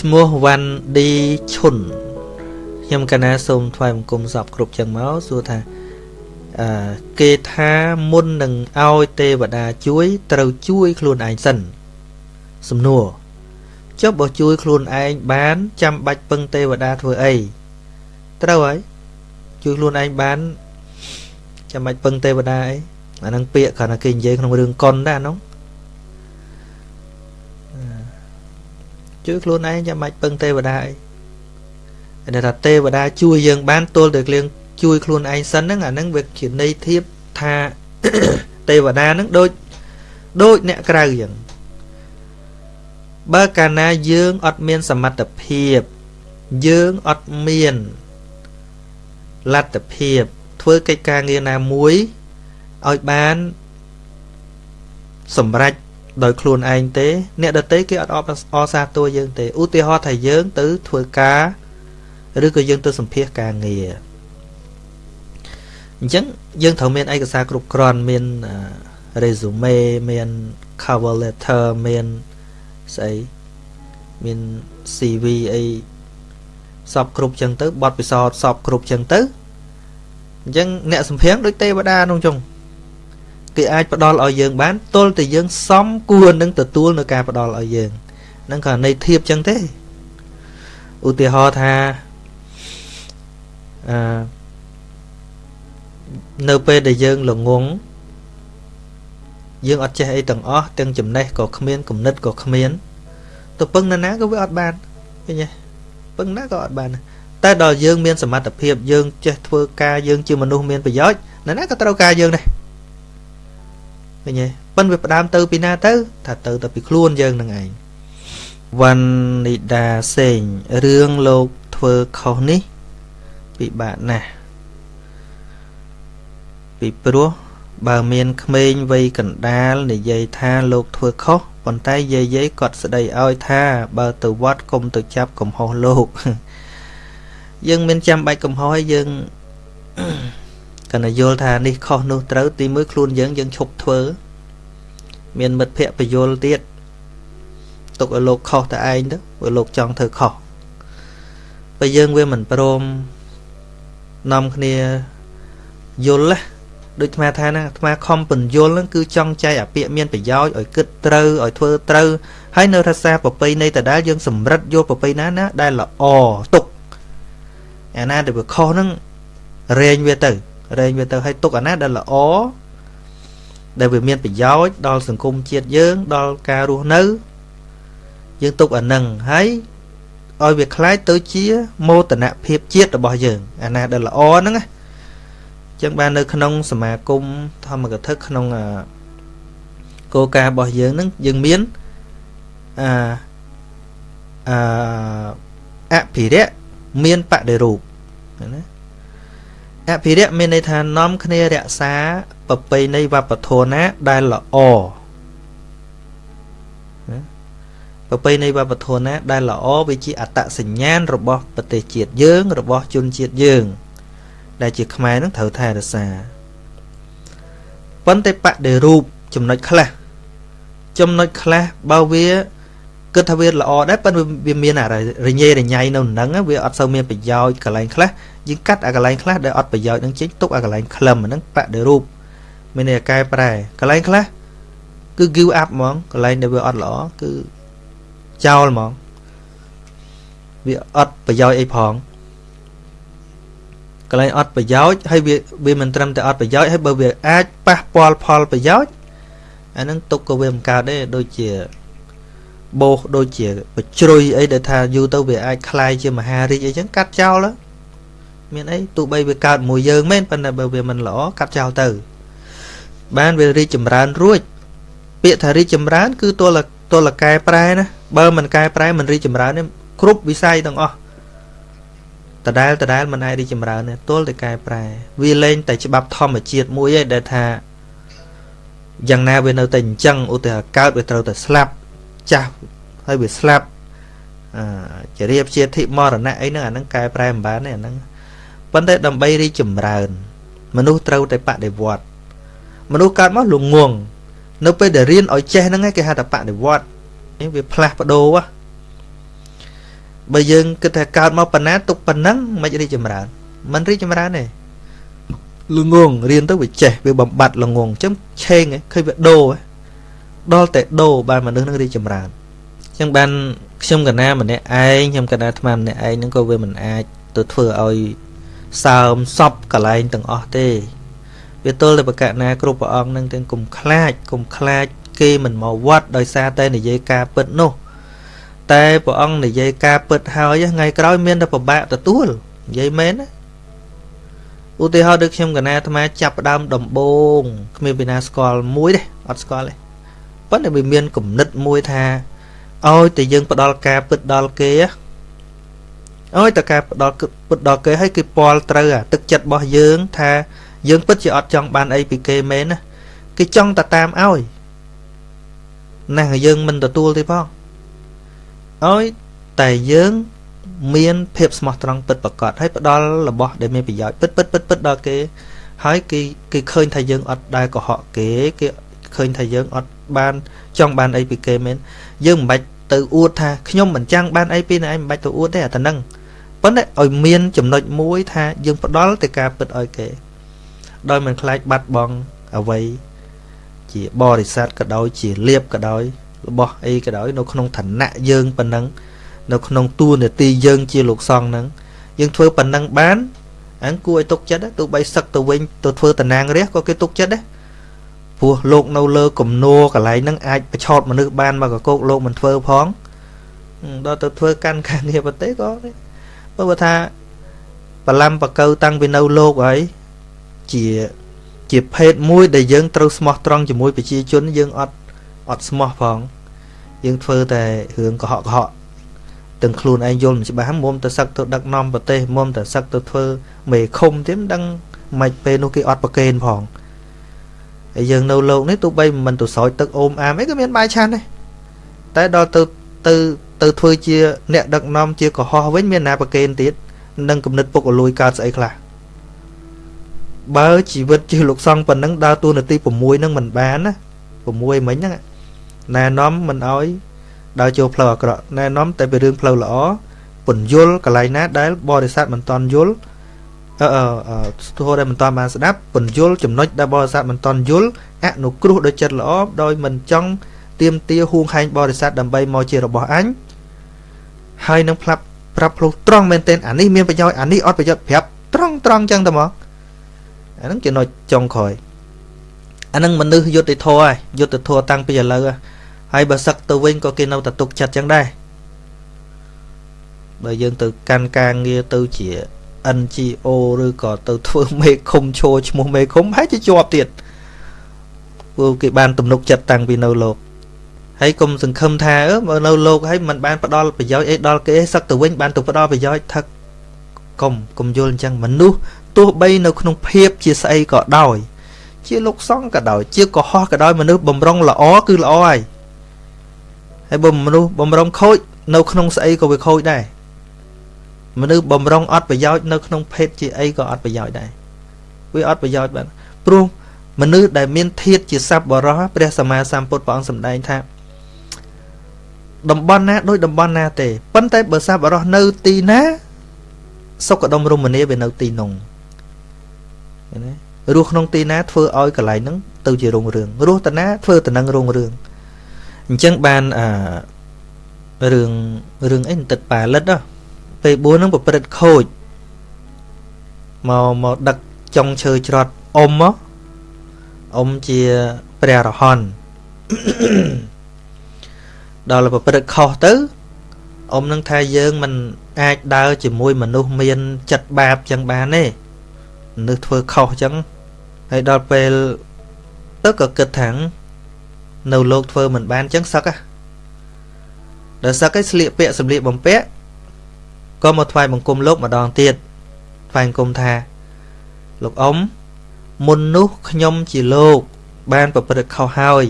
ឈ្មោះវ៉ាន់ឌីឈុនខ្ញុំកណាសូមថ្វាយបង្គំសពគ្រប់ចឹងមកសួរថាអឺគេថាមុននឹងឲ្យទេវតាជួយ ត្រូវជួយខ្លួនឯងសិនសំណួរចុះបើជួយខ្លួនឯងបានចាំបាច់ពឹងទេវតាធ្វើអីត្រូវហើយជួយខ្លួនឯងបានចាំបាច់ពឹងទេវតាអីអានឹងពាក្យគ្រាន់តែគេនិយាយក្នុងរឿងកុនដែរអានោះ ជួយខ្លួនឯងចាំបាច់ពឹងទេវតាអីតែថាទេវតាជួយយើងបានទល់តែគ្លៀងជួយខ្លួនឯងសិនហ្នឹងអាហ្នឹងវាជាន័យធៀបថាទេវតាហ្នឹងដូចដូចអ្នកក្រៅយ៉ាងបើកាលណាយើងអត់មានសមត្ថភាពយើងអត់មានលទ្ធភាពធ្វើកិច្ចការងារណាមួយឲ្យបានសម្រេច ដោយខ្លួនឯងទេ អ្នកដទៃគេអត់អបអសាទរយើងទេឧទាហរណ៍ថាយើងទៅធ្វើការឬក៏យើងទៅសម្ភាសការងារអញ្ចឹងយើងត្រូវមានឯកសារគ្រប់គ្រាន់មាន resume មាន cover letter មានស្អីមាន CV អីសពគ្រប់ចឹងទៅបទពិសោធន៍សពគ្រប់ចឹងទៅអញ្ចឹងអ្នកសម្ភារដូចទេវតានោះចុង គេអាចផ្ដល់ឲ្យយើងបានទល់តែយើងសមគួរនឹងទទួលនៅការផ្ដល់ឲ្យយើងហ្នឹងក៏ន័យធៀបចឹងទេឧទាហរណ៍ថាអឺនៅពេលដែលយើងល្ងងយើងអត់ចេះអីទាំងអស់ទាំងចំណេះក៏គ្មានគំនិតក៏គ្មានទៅពឹងណាណាក៏វាអត់បានឃើញទេពឹងណាក៏អត់បានតែដល់យើងមានសមត្ថភាពយើងចេះធ្វើការយើងជាមនុស្សមានប្រយោជន៍ណាណាក៏ត្រូវការយើងដែរ ឃើញទេប៉ិនវាផ្ដើមទៅពីណាទៅថាទៅទៅពីខ្លួនយើងនឹងឯងវណ្ណិដាសេងរឿងលោកធ្វើខុសនេះពិបាកណាស់ពីព្រោះបើមានក្មេងវ័យកណ្ដាលនិយាយថាលោកធ្វើខុសប៉ុន្តែយាយយាយគាត់ស្ដីឲ្យថាបើទៅវត្តកុំទៅចាប់កំហុសលោកយើងមានចាំបាច់កំហុសឲ្យយើង កណ្ដយល់ថានេះខុសនោះត្រូវទីមួយខ្លួនយើងយើងឈប់ធ្វើ មានមិត្តភ័ក្តិបយលទៀតទុកឲ្យលោកខុសតែឯងទៅព្រោះលោកចង់ធ្វើខុសបើយើងវាមិនព្រមនាំគ្នាយល់ណាដូចអាថាណាអាខំពន្យល់ហ្នឹងគឺចង់ចែកអាពាកមានប្រយោជន៍ឲ្យគិតត្រូវឲ្យធ្វើត្រូវហើយនៅរសាប្រពៃណីតដែលយើងសម្រិតយល់ប្រពៃណាណាដែលល្អទុកអាណាដែលវាខុសហ្នឹងរែងវាទៅ រែងវាទៅឲ្យទុកអាណាដែលល្អដែលវាមានប្រយោជន៍ដល់សង្គមជាតិយើងដល់ការរស់នៅយើងទុកអានឹងហើយឲ្យវាคล้ายទៅជាមោទនភាពជាតិរបស់យើងអាណាដែលល្អហ្នឹងណាចឹងបាននៅក្នុងសមាគមធម្មកថាក្នុងគោលការណ៍របស់យើងហ្នឹងយើងមានអាអភិរៈមានបដិរូបណា អភិរៈមានន័យថានាំគ្នារក្សាប្រពៃណីវប្បធម៌ណាដែលល្អណាប្រពៃណីវប្បធម៌ណាដែលល្អវាជាអត្តសញ្ញាណរបស់ប្រទេសជាតិយើងរបស់ជនជាតិយើង ដែលជាខ្មែរនឹងត្រូវថែរក្សាប៉ុន្តែបដិរូបចំណុចខ្លះចំណុចខ្លះបើវា គិតថាវាល្អដែរប៉ុន្តែវាមានអារញ៉េរញ៉ៃនៅនឹងវាអត់សូវមានប្រយោជន៍កន្លែងខ្លះយើងកាត់អាកន្លែងខ្លះដែលអត់ប្រយោជន៍នឹងចេញទុកអាកន្លែងក្លឹមហ្នឹងបដិរូបមានន័យកែប្រែកន្លែងខ្លះគឺ give up ហ្មងកន្លែងដែលវាអត់ល្អគឺចោលហ្មងវាអត់ប្រយោជន៍អីផងកន្លែងអត់ប្រយោជន៍ហើយវាវាមិនត្រឹមតែអត់ប្រយោជន៍ហើយបើវាអាចប៉ះពាល់ផលប្រយោជន៍អានឹងទុកក៏វាមិនកើតដែរដូចជា បោសដូចជាបជ្រុយអីដែលថាយូរទៅវាអាចคลายជាមហារាជអីចឹងកាត់ចោលមានអីទោះបីវាកើតមួយយើងមែនប៉ុន្តែបើវាមិនល្អកាត់ចោលទៅបានវារីកចម្រើនរួចពាក្យថារីកចម្រើនគឺទល់ទល់កែប្រែណាបើមិនកែប្រែមិនរីកចម្រើនទេគ្រប់វិស័យទាំងអស់ដដែលដដែលមិនអាចរីកចម្រើនទេទល់តែកែប្រែវាលែងតែច្បាប់ធម្មជាតិមួយឯងដែលថាយ៉ាងណាវានៅតែអញ្ចឹងឧទាហរណ៍កើតវាត្រូវតែស្លាប់ ចាស់ហើយវាស្លាប់អជារៀបជាធិមរណៈអីហ្នឹងអាហ្នឹងកែប្រែមិនបានទេអាហ្នឹងប៉ុន្តែដើម្បីរីកចម្រើន មនុស្សត្រូវតែបដិវត្តមនុស្សកើតមកលងងនៅពេលដែលរៀនឲ្យចេះហ្នឹងគេហៅថាបដិវត្តនេះវាផ្លាស់ប្ដូរបើយើងគិតថាកើតមកប៉ុណ្ណាទុកប៉ុណ្ណឹងមិនរីកចម្រើនមិនរីកចម្រើនទេល្ងងរៀនទៅវាចេះវាបំបត្តិល្ងងអញ្ចឹងឆេងឃើញវាដូរ ដល់តែដូរបានមនុស្សនឹងរីកចម្រើនអញ្ចឹងបានខ្ញុំកណាម្នាក់ឯងខ្ញុំកណាអាត្មាម្នាក់ឯងហ្នឹងក៏វាមិនអាចទៅធ្វើឲ្យសើមសពកន្លែងទាំងអស់ទេវាទល់តែបកណាគ្រប់ព្រះអង្គនឹងទាំងគុំខ្លាចគុំខ្លាច គេមិនមកវត្តដោយសារតែនិយាយការពិតនោះ តែព្រះអង្គនិយាយការពិតហើយថ្ងៃក្រោយមានតែពិបាកទទួលនិយាយមែនណាឧទាហរណ៍ដូចខ្ញុំកណាអាត្មាចាប់ផ្ដើមដំបងគ្មានពីណាស្គាល់មួយទេអត់ស្គាល់ទេ ប៉ុន្តែវាមានគំនិតមួយថាឲ្យតែយើងផ្ដល់ការពិតដល់គេឲ្យតែការផ្ដល់ពិតដល់គេឲ្យគេពាល់ត្រូវអាទឹកចិត្តរបស់យើងថាយើងពិតជាអត់ចង់បានអីពីគេមែនណាគេចង់តែតាមឲ្យណាស់យើងមិនទទួលទេផងឲ្យតែយើងមានភាពស្មោះត្រង់ពិតប្រាកដហើយផ្ដល់របស់ដែលមានប្រយោជន៍ពិតពិតពិតពិតដល់គេហើយគេគេឃើញថាយើងអត់ដែលកុហកគេគេ ឃើញថាយើងអត់បានចង់បានអីពីគេមែនយើងមិនបាច់ទៅអួតថាខ្ញុំមិនចាំងបានអីពីអ្នកឯងមិនបាច់ទៅអួតទេអាតែនឹងប៉ុន្តែឲ្យមានចំណុចមួយថាយើងផ្ដល់ទៅការពិតឲ្យគេដោយមិនខ្លាចបាត់បង់អ្វីជាបរិស័ទក៏ដោយជាលៀបក៏ដោយរបស់អីក៏ដោយនៅក្នុងឋានៈយើងប៉ុណ្ណឹងនៅក្នុងតួនាទីយើងជាលោកសង្ឃហ្នឹងយើងធ្វើប៉ុណ្ណឹងបានអញ្គួរឲ្យទុកចិត្តទោះបីសឹកទៅវិញទៅធ្វើតំណាងរះក៏គេទុកចិត្តដែរ ព្រោះលោកនៅលើគំនួរកន្លែងហ្នឹងអាចប្រឆោតមនុស្សបានមកកកោកលោកមិនធ្វើផងដល់ទៅធ្វើកាន់ការងារប្រទេសក៏បើថាបលំបកៅតាំងពីនៅលោកហើយជាជាភេទមួយដែលយើងត្រូវស្មោះត្រង់ជាមួយប្រជាជនយើងអត់អត់ស្មោះផងយើងធ្វើតែរឿងកុហកកុហកទាំងខ្លួនឯងយល់មិនច្បាស់មុំទៅសឹកទៅដឹកនាំប្រទេសមុំទៅសឹកទៅធ្វើមេឃុំទៀតមិនដឹងមិនពេលនោះគេអត់ប្រកេនផង ហើយយើងនៅលោកនេះទោះបីមិនទៅស្រោចទឹកអូមអាមអីក៏មានបាយឆាន់ដែរតែដល់ទៅទៅទៅធ្វើជាអ្នកដឹកនាំជាកុហកវិញមានណាប្រកេនទៀតនឹងគំនិតពុកអលួយកើតស្អីខ្លះបើជីវិតជាលោកសង្ឃប៉ុណ្ណឹងដើរតួនាទី6នឹងមិនបានណា6មិញហ្នឹងណែនាំមិនអោយដើរចូលផ្លូវអាក្រក់ណែនាំតែពីរឿងផ្លូវល្អពន្យល់កន្លែងណាដែលបរិស័ទមិនតន់យល់ អឺអឺស្ទោះដែលមិនតន់បានស្ដាប់ពន្យល់ចំណុចដែលបរិស័ទមិនតន់យល់អនុគ្រោះដោយចិត្តល្អដោយមិនចង់ទៀមទាហួងហែងបរិស័ទដើម្បីមកជារបស់អញហើយនឹងផ្លាប់ប្រាប់ផ្លុះត្រង់មែនទែនអានេះមានប្រយោជន៍អានេះអត់ប្រយោជន៍ប្រាប់ត្រង់ត្រង់ចឹងតែមកអាហ្នឹងចំណុចចុងក្រោយអាហ្នឹងមនុស្សយុទ្ធធរហើយយុទ្ធធរតាំងពីឥឡូវហើយបើសឹកទៅវិញក៏គេនៅតែទុកចិត្តចឹងដែរបើយើងទៅកាន់ការងារទៅជា NGO ឬក៏ទៅធ្វើមេឃុំឈោឈ្មោះមេឃុំហើយជាជាប់ទៀតព្រោះគេបានទំនុកចិត្តតាំងពីនៅលោកហើយកុំសង្ឃឹមថាអឺបើនៅលោកហើយมันបានផ្ដល់ប្រយោជន៍អីដល់គេសឹកទៅវិញបានទៅផ្ដល់ប្រយោជន៍ថឹកកុំកុំយល់អញ្ចឹងមនុស្សទោះបីនៅក្នុងភាពជាស្អីក៏ដោយ ជាលោកសង្ឃក៏ដោយ ជាកុហកក៏ដោយមនុស្សបំរុងល្អគឺល្អហើយហើយបើមនុស្សបំរុងខូចនៅក្នុងស្អីក៏វាខូចដែរ មនុស្សបំរុងអត់ប្រយោជន៍នៅក្នុងភេទជាអីក៏អត់ប្រយោជន៍ដែរវាអត់ប្រយោជន៍បាទព្រោះមនុស្សដែលមានធាតជាសัพបរោះព្រះសម្មាសម្ពុទ្ធព្រះអង្គសម្ដែងថាតំបន់ណាដូចតំបន់ណាទេប៉ុន្តែបើសัพបរោះនៅទីណាសុខដុមរមនាវានៅទីនោះណារស់ក្នុងទីណាធ្វើឲ្យកន្លែងហ្នឹងទៅជារុងរឿងរស់តាណាធ្វើតំណឹងរុងរឿងអញ្ចឹងបានអារឿងរឿងអីទឹកប៉ាលិតណា ពេល4ហ្នឹងប្រព្រឹត្តខូចមកមកដឹកចុងឈើច្រត់អ៊ំមកអ៊ំជាព្រះរហន្តដល់ប្រព្រឹត្តខុសទៅអ៊ំនឹងថាយើងមិនអាចដើរជាមួយមនុស្សមានចិត្តបាបចឹងបានទេមនុស្សធ្វើខុសចឹងហើយដល់ពេលទៅក៏គិតថានៅលោកធ្វើមិនបានចឹងសឹកដល់សឹកឯស្លៀកពាក់សម្លៀកបំពាក់ ក៏មកថ្វាយបង្គំលោកម្ដងទៀតថ្វាយបង្គំថាលោកអ៊ំមុននោះខ្ញុំជាលោក បានប្រព្រឹត្តខុសហើយ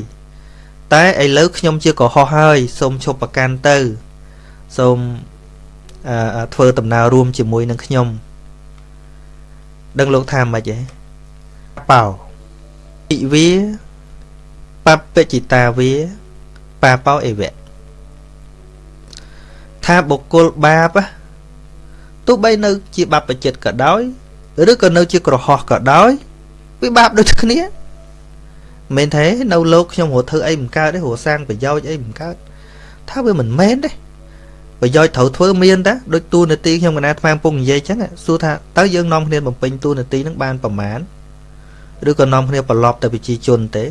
តែឥឡូវខ្ញុំជាកុហកហើយសូមឈប់ប្រកាន់ទៅសូមធ្វើដំណើររួមជាមួយនឹងខ្ញុំដឹងលោកថាម៉េចទេបោអិវាបពចិតាវាបាបោអេវៈថាបុគ្គលបាប ទោះបីនៅជាបាបបចិត្តក៏ដោយឬក៏នៅជាក្រហោះក៏ដោយវាបាបដូចគ្នាមិនទេនៅលោកខ្ញុំរត់ធ្វើអីមិនកើតទេរត់សាងប្រយោជន៍អីមិនកើតថាវាមិនមែនទេប្រយោជន៍ត្រូវធ្វើមានតាដូចទូនាទីខ្ញុំកណាអាត្មាពងនិយាយចឹងសួរថាតើយើងនាំគ្នាបំពេញទូនាទីនឹងបានប្រមាណឬក៏នាំគ្នាប្រឡប់ទៅប្រជាជនទេ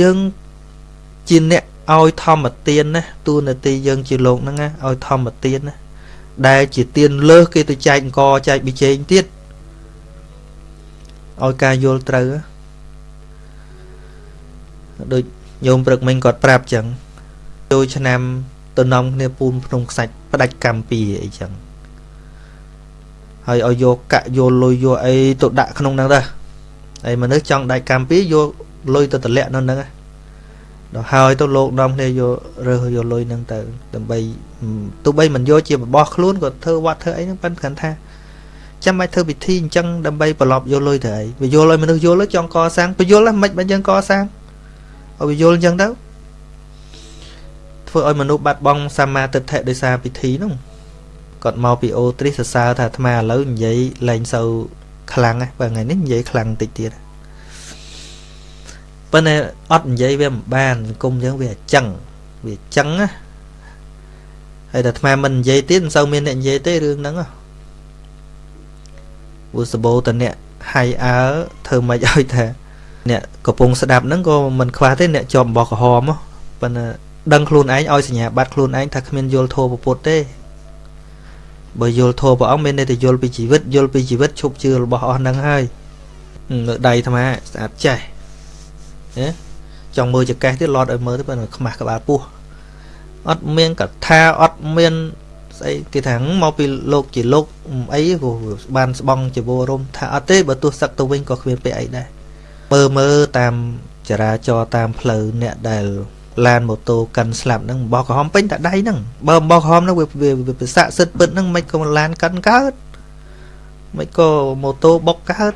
យើងជាអ្នក ឲ្យធម្មទានណាទូនាទីយើងជាលោកហ្នឹងណាឲ្យធម្មទានណាដែលជាទានលើសគេទៅចែកអង្គចែកប៊ីចេងទៀតឲ្យការយល់ត្រូវដូចញោមព្រឹកមិញគាត់ប្រាប់ចឹងចូលឆ្នាំទៅនាំគ្នាពូនភ្នំខ្សាច់ផ្ដាច់កម្មពីអីចឹងហើយឲ្យយកកាក់យកលុយយកអីទៅដាក់ក្នុងហ្នឹងទៅហើយមនុស្សចង់ដាច់កម្មពីយកលុយទៅតម្លាក់នៅហ្នឹង ដល់ហើយទៅលោកនាំគ្នាយករើសយកលុយហ្នឹងទៅដើម្បីទោះបីមិនយកជារបស់ខ្លួនក៏ធ្វើវត្តធ្វើអីហ្នឹងប៉ិនគ្រាន់ថាចាំបាច់ធ្វើពិធីអញ្ចឹងដើម្បីប្រឡប់យកលុយទៅអីវាយល់ឲ្យមនុស្សយល់ចង់កសាងបញ្យល់ហ្នឹងមិនមិនយើងកសាងឲ្យវាយល់អញ្ចឹងទៅធ្វើឲ្យមនុស្សបាត់បង់សម្មាទិដ្ឋិដោយសារពិធីនោះគាត់មកពីអូទ្រីសរសើរថាអាត្មាឥឡូវនិយាយលែងសូវខ្លាំងហ្នឹងបើថ្ងៃនេះនិយាយខ្លាំងតិចទៀត ប៉ុន្តែអត់និយាយវាមិនបានសង្គមយើងវាអញ្ចឹងវាអញ្ចឹងណាហើយតែអាត្មាមិននិយាយទៀតមិនសូវមានអ្នកនិយាយទេរឿងហ្នឹងព្រោះសបោតអ្នកហៃអើធ្វើមិនឲ្យថាអ្នកកំពុងស្ដាប់ហ្នឹងក៏មិនខ្វះទេអ្នកជាប់បោះក្រហមប៉ុន្តែដឹងខ្លួនឯងឲ្យសញ្ញាបត្រខ្លួនឯងថាគ្មានយល់ធម៌ពុទ្ធទេបើយល់ធម៌ព្រះអង្គមានន័យថាយល់ពីជីវិតយល់ពីជីវិតឈប់ជឿរបស់អស់ហ្នឹងហើយនៅដៃអាត្មាស្អាតចេះ ណាចង់មើលចកេះទៀតឡត់ឲ្យមើលទៅប៉ុន្តែខ្មាស់ក្បាលពោះអត់មានកថាអត់មានស្អីគេថាមកពីលោកជាលោកអីព្រោះបានស្បង់ជីវរមថាអត់ទេបើទោះសឹកទៅវិញក៏គ្មានពេលអីដែរមើលមើលតាមចរាចរតាមផ្លូវអ្នកដែលឡានម៉ូតូកាន់ស្លាប់ហ្នឹងបោះក្រហមពេញតែដៃហ្នឹងបើបោះក្រហមហ្នឹងវាវាស័កសិទ្ធពិតហ្នឹងមិនក៏ឡានកាន់កើតមិនក៏ម៉ូតូបុកកើត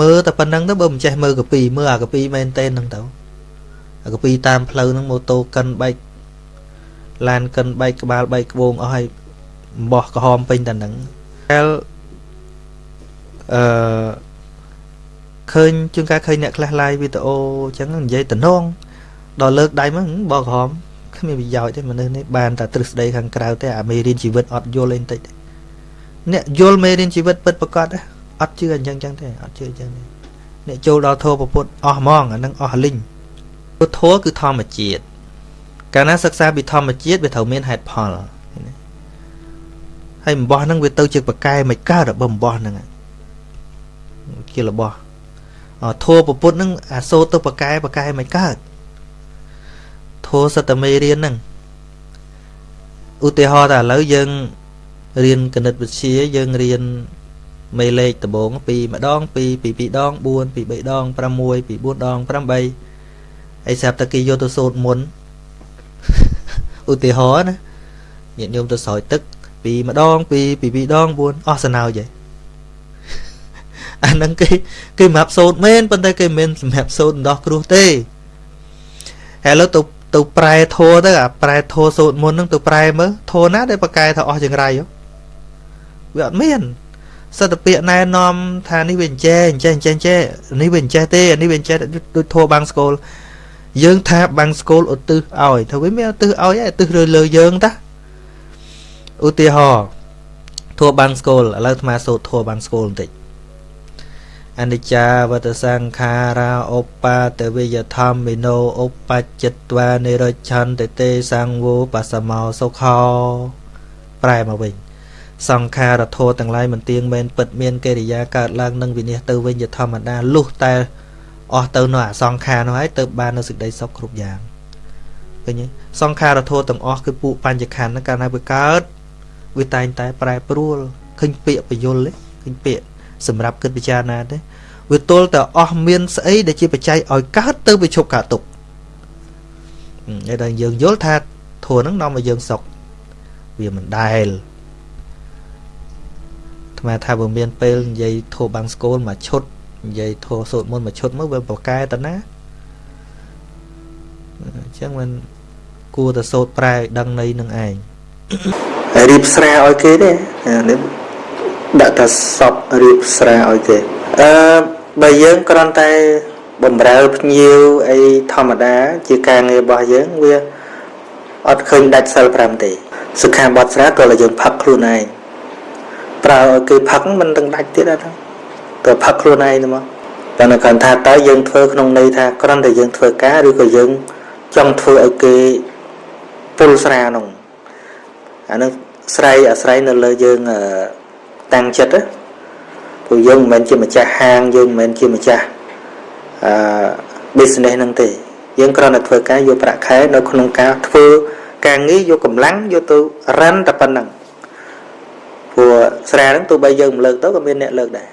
មើលតែប៉ុណ្្នឹងទៅបើមិនចេះមើលកាពីមើលអាកាពីមែនតេនហ្នឹងទៅអាកាពីតាមផ្លូវហ្នឹងម៉ូតូកាន់បែកឡានកិនបែកក្បាលបែកក្បូងអស់ហើយបោះក្រហមពេញតែហ្នឹងតែអឺឃើញជួនកាលឃើញអ្នកខ្លះ live វីដេអូអញ្ចឹងនិយាយតំណងដល់លើកដៃមកបោះក្រហមគ្មានប្រយោជន៍ទេមនុស្សនេះបានតែទ្រឹស្ដីខាងក្រៅទេអាមេរៀនជីវិតអត់យល់អីបន្តិចទេអ្នកយល់មេរៀនជីវិតពិតប្រកប អត់ជឿអញ្ចឹងចឹងទេអត់ជឿអញ្ចឹងទេអ្នកចូលដល់ធម៌ពុទ្ធអស់ហ្មងអានឹងអស់លីងពុទ្ធធម៌គឺធម្មជាតិកាលណាសិក្សាពីធម្មជាតិវាត្រូវមានហេតុផលហើយអំបោះហ្នឹងវាទៅជាប្រកែមិនកើតបើអំបោះហ្នឹងជារបស់ធัวពពុទ្ធហ្នឹងអាសូរទៅប្រកែប្រកែមិនកើតធัวសតមេរៀនហ្នឹងឧទាហរណ៍តែឥឡូវយើងរៀនគណិតវិទ្យាយើងរៀន មេលេខដំបងពីម្ដងពីពី2ដង4ពី3ដង6ពី4ដង8អីស្រាប់តែគេយកទៅសូត្រមុនឧទាហរណ៍ណាញាតិញោមទៅស្រោចទឹក ពីម្ដងពីពី2ដង4អស់សណោចហើយអាហ្នឹងគេគេសម្រាប់សូត្រមែនប៉ុន្តែគេមិនសម្រាប់សូត្រដោះគ្រោះទេហើយឥឡូវទៅទៅប្រែធัวទៅអាប្រែធัวសូត្រមុនហ្នឹងទៅប្រែមើលធัวណាដែលប្រកែថាអស់ចង្រៃវាអត់មាន សត្វពាកណែនាំថានេះវាអញ្ចេះអញ្ចេះអញ្ចេះអញ្ចេះនេះវាអញ្ចេះទេនេះវាអញ្ចេះដូចធัวបាំងស្គលយើងថាបាំងស្គលឧទ្ទិសឲ្យថាវាមានឧទ្ទិសឲ្យឧទ្ទិសលើលើយើងតាឧទាហរណ៍ធัวបាំងស្គលឥឡូវអាត្មាសូត្រធัวបាំងស្គលបន្តិចអនិច្ចាវតសង្ខារាឧបាទវិយធម្មិណោឧបច្ចិត្វានិរច្ឆន្តិទេសង្វោបសមោសុខោប្រែមកវិញ សង្ខារធោទាំងឡាយមិនទៀងមែនពិតមានកិរិយាកើតឡើងនឹងវិនិច្ឆ័យទៅវិញជាធម្មតាលុះតែអស់ទៅនៅអសង្ខារនោះហើយទៅបាននៅសេចក្តីសុខគ្រប់យ៉ាងឃើញទេសង្ខារធោទាំងអស់គឺពួកបញ្ញខណ្ឌកាលណាវាកើតវាតែងតែប្រែប្រួលឃើញពាក្យបយលឃើញពាក្យសម្រាប់គិតពិចារណាទេវាទល់តែអស់មានស្អីដែលជាបច្ច័យឲ្យកើតទៅវាឈប់កើតទុកហើយដល់យើងយល់ថាធัวហ្នឹងនាំឲ្យយើងសុខវាមិនដែល ថ្មថាបើមានពេលនិយាយធัวបាំងស្គលមកឈុតនិយាយធัวសូត្រមុនមកឈុតមកវាប្រកែតណាអញ្ចឹងមិនគួរតែសូត្រប្រែឲ្យដឹងន័យនឹងឯងហើយរៀបស្រាឲ្យគេទេនេះដាក់ថាសពរៀបស្រាឲ្យគេអឺបើយើងគ្រាន់តែបំរើភ្ញៀវអីធម្មតា ជាការងាររបស់យើងវាអត់ឃើញដាច់សិល5ទេសុខាបត់ស្រាក៏យើងផឹកខ្លួនឯង ប្រើឲ្យគេផឹកមិនទាំងដាច់ទៀតហ្នឹងទៅផឹកខ្លួនឯងទៅមកតែនៅគាត់ថាតើយើងធ្វើក្នុងន័យថាគ្រាន់តែយើងធ្វើការឬក៏យើងចង់ធ្វើឲ្យគេពុលស្រានោះអានឹងស្រ័យអាស្រ័យនៅលើយើងតាំងចិត្តណាព្រោះយើងមិនមែនជាម្ចាស់ហាងយើងមិនមែនជាម្ចាស់អឺ business ហ្នឹងទេយើងគ្រាន់តែធ្វើការយកប្រាក់ខែនៅក្នុងការធ្វើការងារយកកម្លាំងយកទៅរ៉ាន់តែប៉ុណ្ណឹង ព្រោះស្រាហ្នឹងទោះបីយើងមិនលើកទៅក៏មានអ្នកលើកដែរ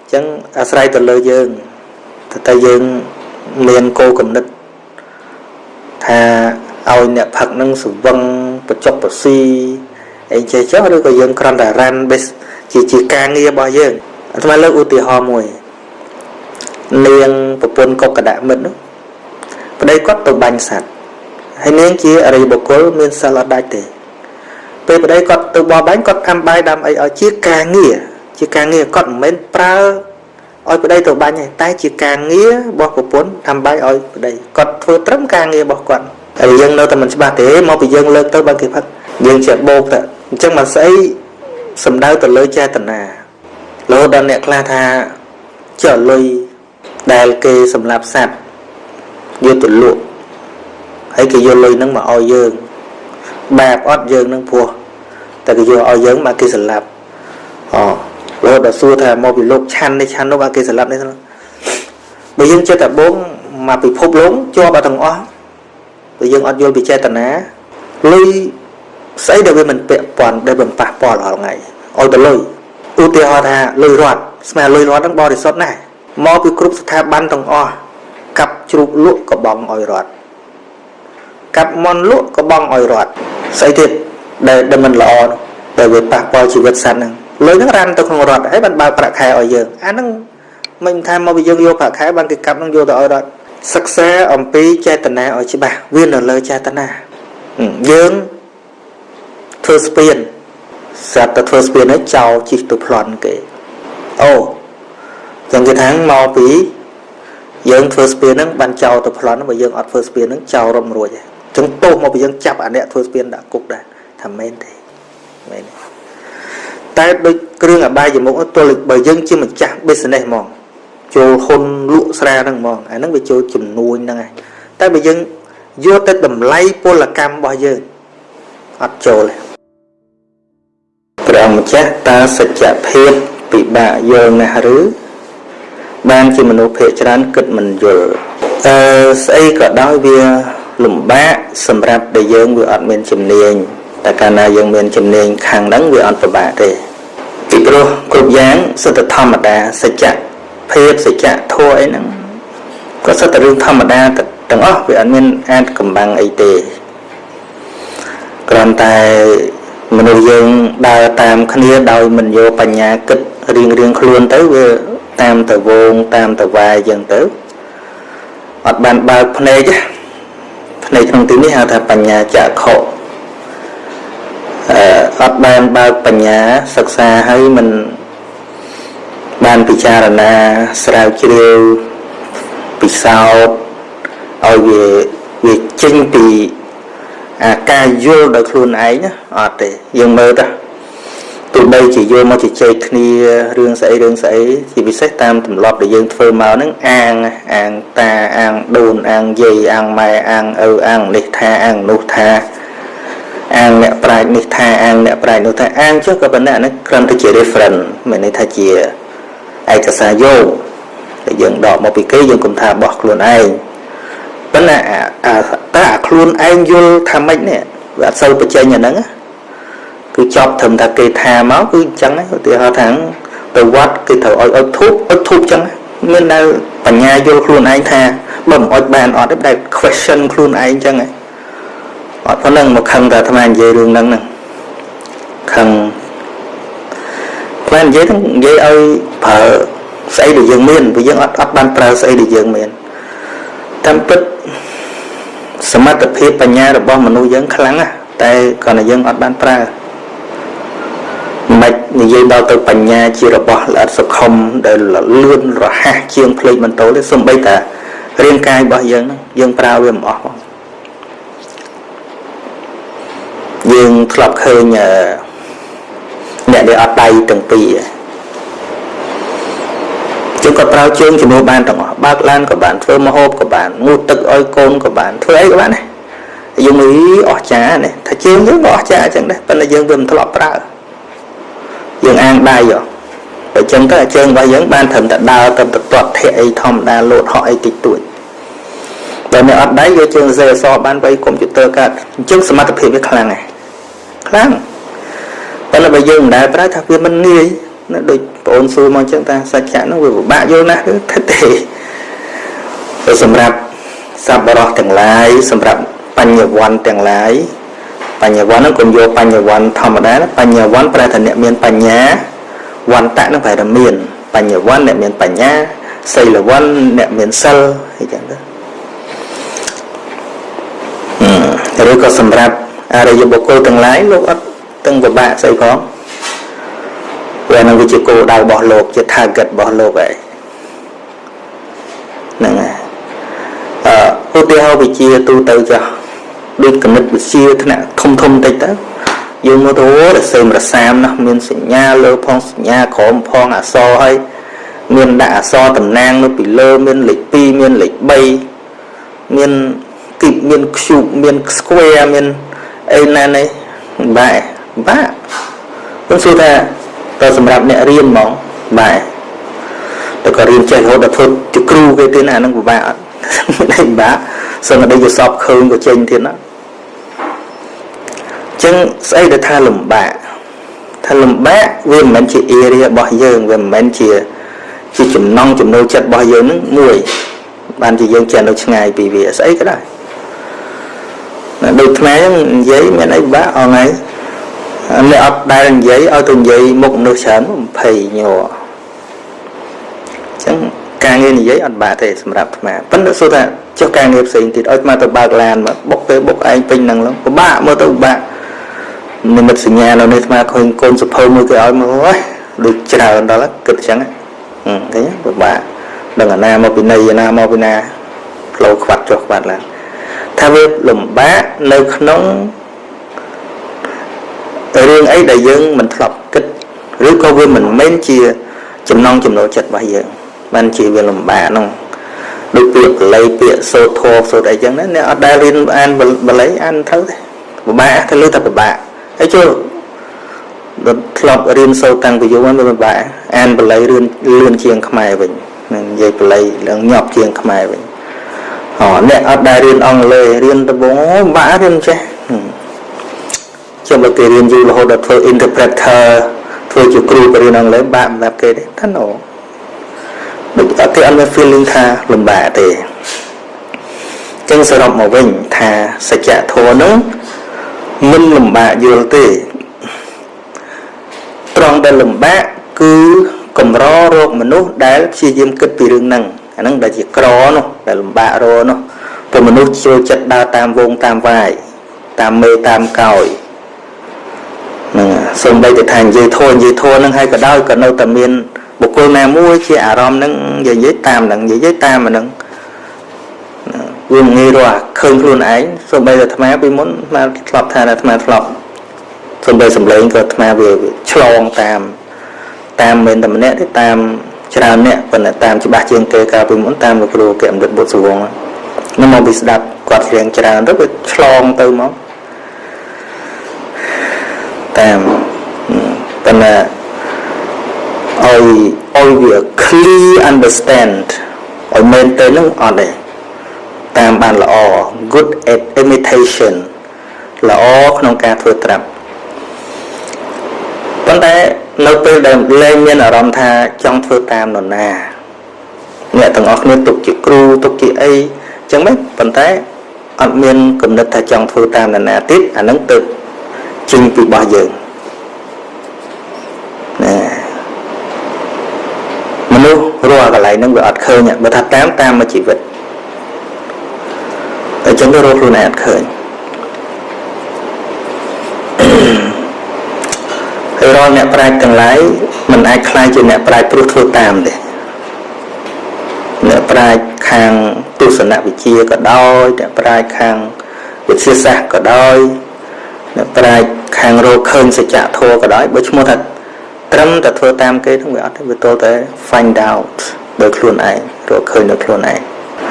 អញ្ចឹងអាស្រ័យទៅលើយើងតែតែយើងមានគោលគំនិតថាឲ្យអ្នកផឹកនឹងសវឹងបច្ចុកបស៊ីអីចេះចុះឬក៏យើងគ្រាន់តែរ៉ាន់ base ជាជាការងាររបស់យើងអាត្មាលើកឧទាហរណ៍មួយនាងប្រពន្ធកុកកដមិត្តនោះប្តីគាត់ទៅបាញ់សត្វហើយនាងជាអរិយបុគ្គលមានសិលអត់ដាច់ទេ ពេលប្តីគាត់ទៅបោះបាញ់គាត់អាំបាយដាំអីឲ្យជាការងារជាការងារគាត់មិនមែនប្រើឲ្យប្តីទៅបាញ់ទេតែជាការងាររបស់ប្រពន្ធអាំបាយឲ្យប្តីគាត់ធ្វើត្រឹមការងាររបស់គាត់ហើយយើងនៅតែមិនច្បាស់ទេមកពីយើងលើកទៅបើគេផឹកយើងជាបោកទៅអញ្ចឹងមិនស្អីសំដៅទៅលើចេតនារហូតដល់អ្នកខ្លះថាចុះលុយដែលគេសម្លាប់សត្វយកទៅលក់ហើយគេយកលុយហ្នឹងមកឲ្យយើងបាបអត់យើងនឹងព្រោះ តែគេយកឲ្យយើងមកគេសម្លាប់អូរហូតដល់សួរថាមកពីលោកឆាន់នេះឆាន់នោះមកគេសម្លាប់នេះបើយើងចិត្តតែបងមកពិភពលោកជាប់ទាំងអស់បើយើងអត់យល់ពីចេតនាលុយស្អីដែលវាមិនពាក់ព័ន្ធដែលមិនប៉ះពាល់រាល់ថ្ងៃឲ្យទៅលុយឧទាហរណ៍ថាលុយរត់ស្មើលុយរត់ហ្នឹងបរិសុទ្ធណាស់មកពីគ្រប់ស្ថាប័នទាំងអស់កាប់ជ្រូកលក់ក៏បងឲ្យរត់កាប់មន់លក់ក៏បងឲ្យរត់ស្អីទៀត ដែលដែលមិនល្អនោះដែលវាប៉ះពាល់ជីវិតសត្វហ្នឹងលុយហ្នឹងរានទៅក្នុងរត់ហើយបានបើកប្រាក់ខែឲ្យយើងអាហ្នឹងមិនថាមកពីយើងយកប្រាក់ខែបានគេកាប់ហ្នឹងយកទៅឲ្យរត់សិក្សាអំពីចេតនាឲ្យច្បាស់វានៅលើចេតនាយើងធ្វើស្ពានស្រាប់តែធ្វើស្ពានហើយចោលជីកទៅប្លន់គេអូចឹងគេថាមកពីយើងធ្វើស្ពានហ្នឹងបានចោលទៅប្លន់បើយើងអត់ធ្វើស្ពានហ្នឹងចោលរំរួចហើយចឹងទោសមកពីយើងចាប់អាអ្នកធ្វើស្ពានដាក់គុកដែរ ថាមែនទេមែនទេតែដូចគ្រឿងអបាយមុខទល់បើយើងជាម្ចាស់ business ហ្មងចូលហ៊ុនលក់ស្រាហ្នឹងហ្មងអាហ្នឹងវាចូលចំនួនហ្នឹងឯងតែបើយើងយកទៅតម្លៃពលកម្មរបស់យើងអត់ចូលទេព្រះម្ចាស់តើសច្ចភាពពិបាកយល់ណាស់ឬបានជាមនុស្សភាគច្រើនគិតមិនយល់អឺស្អីក៏ដោយវាលំបាកសម្រាប់ដែលយើងវាអត់មានជំនាញ តែកាលណាយើងមានជំនាញខាងហ្នឹងវាអត់ពិបាកទេពីព្រោះគ្រប់យ៉ាងសិទ្ធិធម្មតាសច្ចៈភាពសច្ចៈធម៌អីហ្នឹងក៏សិតតែរឿងធម្មតាទាំងអស់វាអត់មានអាចកំបាំងអីទេគ្រាន់តែមនុស្សយើងដើរតាមគ្នាដោយមិនយកបញ្ញាគិតរៀងរៀងខ្លួនទៅវាតាមទៅវងតាមទៅវាយអញ្ចឹងទៅអត់បានបើកភ្នែកភ្នែកក្នុងទីនេះហៅថាបញ្ញាចក្ខុ អឺអត់បានបើកបញ្ញាសិក្សាហើយមិនបានពិចារណាស្រាវជ្រាវពិសោធន៍ឲ្យវាវាចេញពីអាការយល់ដោយខ្លួនឯងអត់ទេយើងមើលទៅទោះបីជាយល់មកជជែកគ្នារឿងស្អីរឿងស្អីជាពិសេសតាមទម្លាប់ដែលយើងធ្វើមកហ្នឹងអាងអាងតាអាងដូនអាងយាយអាងម៉ែអាងឪអាងនេះថាអាងនោះថា អាងអ្នកប្រាជ្ញនេះថាអាងអ្នកប្រាជ្ញនោះថាអាងចុះក៏ប៉ុន្តែអានេះគ្រាន់តែជា reference មានន័យថាជាឯកសារយោងដែលយើងដកមកពីគេយើងគុំថាបោះខ្លួនឯងប៉ុន្តែអាតែអាខ្លួនឯងយល់ថាម៉េចនេះវាអត់សូវបញ្ចេញអាហ្នឹងគឺចប់ត្រឹមថាគេថាមកគឺអញ្ចឹងឧទាហរណ៍ថាទៅវត្តគេត្រូវឲ្យអុជធូបអុជធូបអញ្ចឹងមានដែលបញ្ញាយល់ខ្លួនឯងថាបើមិនអុជបានអត់ទេតែ question ខ្លួនឯងអញ្ចឹង អត់ប៉ុណ្ណឹងមកខឹងតែអាត្មានិយាយរឿងហ្នឹងហ្នឹងខឹងខ្លះនិយាយហ្នឹងនិយាយឲ្យប្រើស្អីដែលយើងមានព្រោះយើងអត់អត់បានប្រើស្អីដែលយើងមានតាមពិតសមត្ថភាពបញ្ញារបស់មនុស្សយើងខ្លាំងណាស់តែគ្រាន់តែយើងអត់បានប្រើមិននិយាយដល់ទៅបញ្ញាជារបស់ល្អិតសុខុមដែលលឿនរហ័សជាងភ្លេចបន្ទោទេសំបីតារាងកាយរបស់យើងយើងប្រើវាមិនអស់បងយើង ធ្លាប់ឃើញអ្នកដែលអត់ដៃទាំងពីរជើងក៏ប្រើជើងជំនួសបានទាំងអស់បើកឡានក៏បានធ្វើម្ហូបក៏បានងូតទឹកឲ្យកូនក៏បានធ្វើអីក៏បានដែរយើងមើលអស់ចានេះថាជើងយើងក៏អស់ចាអញ្ចឹងដែរប៉ុន្តែយើងវាមិនធ្លាប់ប្រើយើងអាងដៃហ៎បើចឹងទៅជើងរបស់យើងបានត្រឹមតែដើរទៅទៅទាត់ធាក់អីធម្មតាលោតហក់អីតិចតួចបើអ្នកអត់ដៃយកជើងសេអសបានបីកុំព្យូទ័រកាត់អញ្ចឹងសមត្ថភាពវាខ្លាំងណាស់ ខ្លាំងប៉ុន្តែបើយើងមិនដែលប្រើថាវាមិនងាយណាដូចបងអូនសួរមកអញ្ចឹងថាសច្ចៈនោះវាពិបាកយល់ណាស់គឺទេទៅសម្រាប់សប្បុរសទាំងឡាយសម្រាប់បញ្ញវន្តទាំងឡាយបញ្ញវន្តហ្នឹងកុំយកបញ្ញវន្តធម្មតាបញ្ញវន្តប្រែថាអ្នកមានបញ្ញាវន្តៈហ្នឹងប្រែថាមានបញ្ញវន្តអ្នកមានបញ្ញាសីលវន្តអ្នកមានសិលអីចឹងទៅឬក៏សម្រាប់ អរិយបុគ្គលទាំងឡាយលោកអត់ទាំងពិបាកស្អីផងវានឹងវាជាគោលដៅរបស់លោកជា target របស់លោកហើយហ្នឹងហើយអឺឧទាហរណ៍វិជាទូទៅចាស់ដូចគណិតវិទ្យាថ្នាក់ធំធំតិចទៅយើងមកទៅរសេមរសាមណាមានសញ្ញាលើផងសញ្ញាក្រោមផងអក្សរហើយមានដាក់អក្សរតំណាងនៅពីលើមានលេខ2មានលេខ3មានគីបមាន cube មាន square មាន អីណានេះបែបាខ្ញុំសួរថាតើសម្រាប់អ្នករៀនហ្មងបែតែក៏រៀនចេះរហូតដល់ធ្វើជាគ្រូគេទៀតណាហ្នឹងពិបាកអត់មិនពិបាកសឹងតែយល់សពឃើញក៏ចេញទៀតណាចឹងស្អីដែលថាលំបាកថាលំបាកវាមិនមែនជា area របស់យើងវាមិនមែនជាជាចំណងចំណូលចិត្តរបស់យើងនឹងមួយបានជាយើងចេះនៅឆ្ងាយពីវាស្អីក៏ដែរ ដូចខ្មែរនិយាយមានអីបាក់អងហើយអ្នកអត់ដែលនិយាយឲ្យទៅនិយាយមុខមនុស្សច្រើន20ញ័រអញ្ចឹងការងារនិយាយអត់បាក់ទេសម្រាប់អាត្មាប៉ុន្តែសួរថាចុះការងារផ្សេងទៀតឲ្យអាត្មាទៅបើកឡានមកបុកទៅបុកឯងពេញហ្នឹងឡើងពិបាកមើលទៅពិបាកនិមិត្តសញ្ញានៅនេះអាត្មាឃើញកូនសភៅមួយគេឲ្យមកហ៎ដូចច្រើនដល់គិតអញ្ចឹងឃើញពិបាកដឹងអាណាមកពីណីអាណាមកពីណាផ្លូវខ្វាត់ចុះខ្វាត់ឡើង ថាវាលំបាកនៅក្នុងរឿងអីដែលយើងមិនធ្លាប់គិតឬក៏វាមិនមែនជា ចំណងចំណូលចិត្តរបស់យើងបានជាវាលំបាកហ្នឹងដូចពាក្យបល័យពាក្យសូត្រធម៌សូត្រអីចឹងណាអ្នកអត់ដែលរៀនអានបល័យអានទៅទេពិបាកទៅលើតែពិបាកហើយចូលដល់ធ្លាប់រៀនសូត្រតាំងពីយូរមកពិបាកអានបល័យរៀនលឿនជាងខ្មែរវិញនឹងនិយាយបល័យឡើងញាប់ជាងខ្មែរវិញ អូអ្នកអត់ដែលរៀនអង់គ្លេសរៀនដំបងបាក់រៀនចេះចាំបើគេរៀនយូររហូតដល់ធ្វើ interpreter ធ្វើជាគ្រូបរៀនអង់គ្លេសបាក់សម្រាប់គេទេថាណូដូចអត់គេអត់មាន feeling ថាលំបាកទេចឹងសរុបមកវិញថាសច្ចធម៌នោះមិនលំបាកយល់ទេត្រង់ដែលលំបាកគឺកម្ររោគមនុស្សដែលព្យាយាមគិតពីរឿងហ្នឹង អាហ្នឹងដែលជាក្រនោះដែលលំបាករនោះព្រោះមនុស្សចូលចិត្តដើរតាមវងតាមវាយតាមមេតាមកោយហ្នឹងសូម្បីតែថានិយាយធួនិយាយធួហ្នឹងហើយក៏ដោយក៏នៅតែមានបុគ្គលណាមួយជាអារម្មណ៍ហ្នឹងនិយាយតាមហ្នឹងនិយាយតាមហ្នឹងវាងាយរកឃើញខ្លួនឯងសូម្បីតែអាត្មាពីមុនអាត្មាធ្លាប់ថាអាត្មាធ្លាប់សូម្បីសម្លេងក៏អាត្មាវាឆ្លងតាមតាមមិនតែម្នាក់ទេតាម ច្រើនអ្នកប៉ុន្តែតាមច្បាស់ជាងគេកាលពីមុនតាមលោកគ្រូគេអមរិតបុត្រសវងហ្នឹងមកពីស្ដាប់គាត់ច្រៀងច្រើនទៅវាឆ្លងទៅមកតាមប៉ុន្តែឲ្យឲ្យវា clear understand ឲ្យមែនទៅនឹងអត់ទេតាមបានល្អ good at imitation ល្អក្នុងការធ្វើត្រាប់ប៉ុន្តែនៅពេលដែលលែងមានអារម្មណ៍ថាចង់ធ្វើតាមនរណាអ្នកទាំងអស់គ្នាទុកជាគ្រូទុកជាអីចឹងមិនប៉ុន្តែអត់មានគំនិតថាចង់ធ្វើតាមនរណាទៀតអានឹងទៅចេញពីរបស់យើងណាមនុស្សរាល់កន្លែងហ្នឹងវាអត់ឃើញបើថាតាមតាមមួយជីវិតតែអញ្ចឹងទៅរកខ្លួនឯងអត់ឃើញហើយ រាល់អ្នកប្រាជ្ញទាំងឡាយមិនអាចខ្លាយជាអ្នកប្រាជ្ញព្រោះធ្វើតាមទេអ្នកប្រាជ្ញខាងទស្សនវិជ្ជាក៏ដោយអ្នកប្រាជ្ញខាងវិទ្យាសាស្ត្រក៏ដោយអ្នកប្រាជ្ញខាងរកឃើញសច្ចធម៌ក៏ដោយបើឈ្មោះថាត្រឹមតែធ្វើតាមគេហ្នឹងវាអត់ទេវាទល់តែ find out ដោយខ្លួនឯងរកឃើញដោយខ្លួនឯង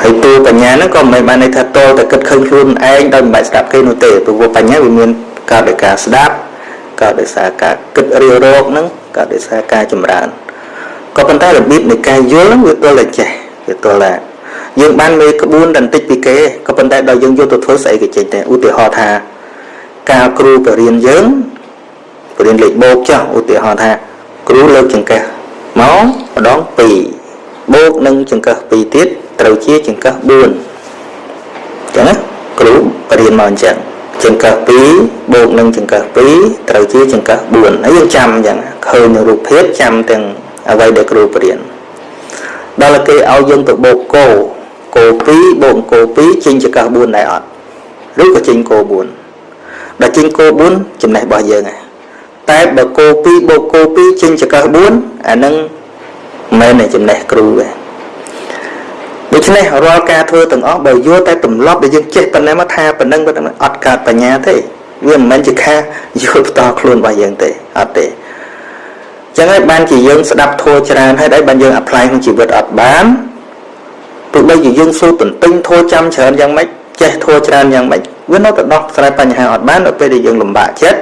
ហើយទូបញ្ញាហ្នឹងក៏មិនបានន័យថាតលតែគិតឃើញខ្លួនឯងដោយមិនបាច់ស្ដាប់គេនោះទេព្រោះបញ្ញាវាមានកើតដោយការស្ដាប់ កើតដោយសារការគិតរៀបរកហ្នឹងកើតដោយសារការចម្រើនក៏ប៉ុន្តែរបៀបនៃការយល់ហ្នឹងវាទល់តែចេះវាទល់តែយើងបានមេក្បួនតែបន្តិចពីគេក៏ប៉ុន្តែដល់យើងយកទៅធ្វើស្អីក៏ចេញដែរឧទាហរណ៍ថាការគ្រូបរៀនយើងបរៀនលេខបូកចុះឧទាហរណ៍ថាគ្រូលើកចង្កេះមកម្ដង2បូកនឹងចង្កេះ2ទៀតត្រូវជាចង្កឹះ4អញ្ចឹងណាគ្រូបរៀនមកអញ្ចឹង ចង្កឹះ2បូកនឹងចង្កឹះ2ត្រូវជាចង្កឹះ4ហើយយើងចាំអញ្ចឹងឃើញនៅរូបភាពចាំទាំងអ្វីដែលគ្រូបរៀនដល់គេឲ្យយើងទៅបូកគោគោ2បូកគោ2ចេញចង្កឹះ4ដែរអត់ឬក៏ចេញគោ4ដល់ចេញគោ4ចំណេះរបស់យើងហ្នឹងតែបើគោ2បូកគោ2ចេញចង្កឹះ4អានឹងមិនមែនចំណេះគ្រូទេ ដូច្នេះរាល់ការធ្វើទាំងអស់បើយល់តែទម្លាប់ដែលយើងចេះប៉ុណ្ណេះមកថាប៉ុណ្ណឹងប៉ុណ្ណឹងអត់កើតបញ្ញាទេវាមិនមែនជាការយល់ផ្ទាល់ខ្លួនរបស់យើងទេអត់ទេចឹងហើយបានជាយើងស្ដាប់ធម៌ច្រើនហើយដែរបានយើងអាប់ឡាយក្នុងជីវិតអត់បានទោះបីជាយើងសូត្រទន្ទឹងធម៌ចាំច្រើនយ៉ាងម៉េចចេះធម៌ច្រើនយ៉ាងម៉េចវានៅតែដោះស្រាយបញ្ហាអត់បាននៅពេលដែលយើងលំបាកចិត្ត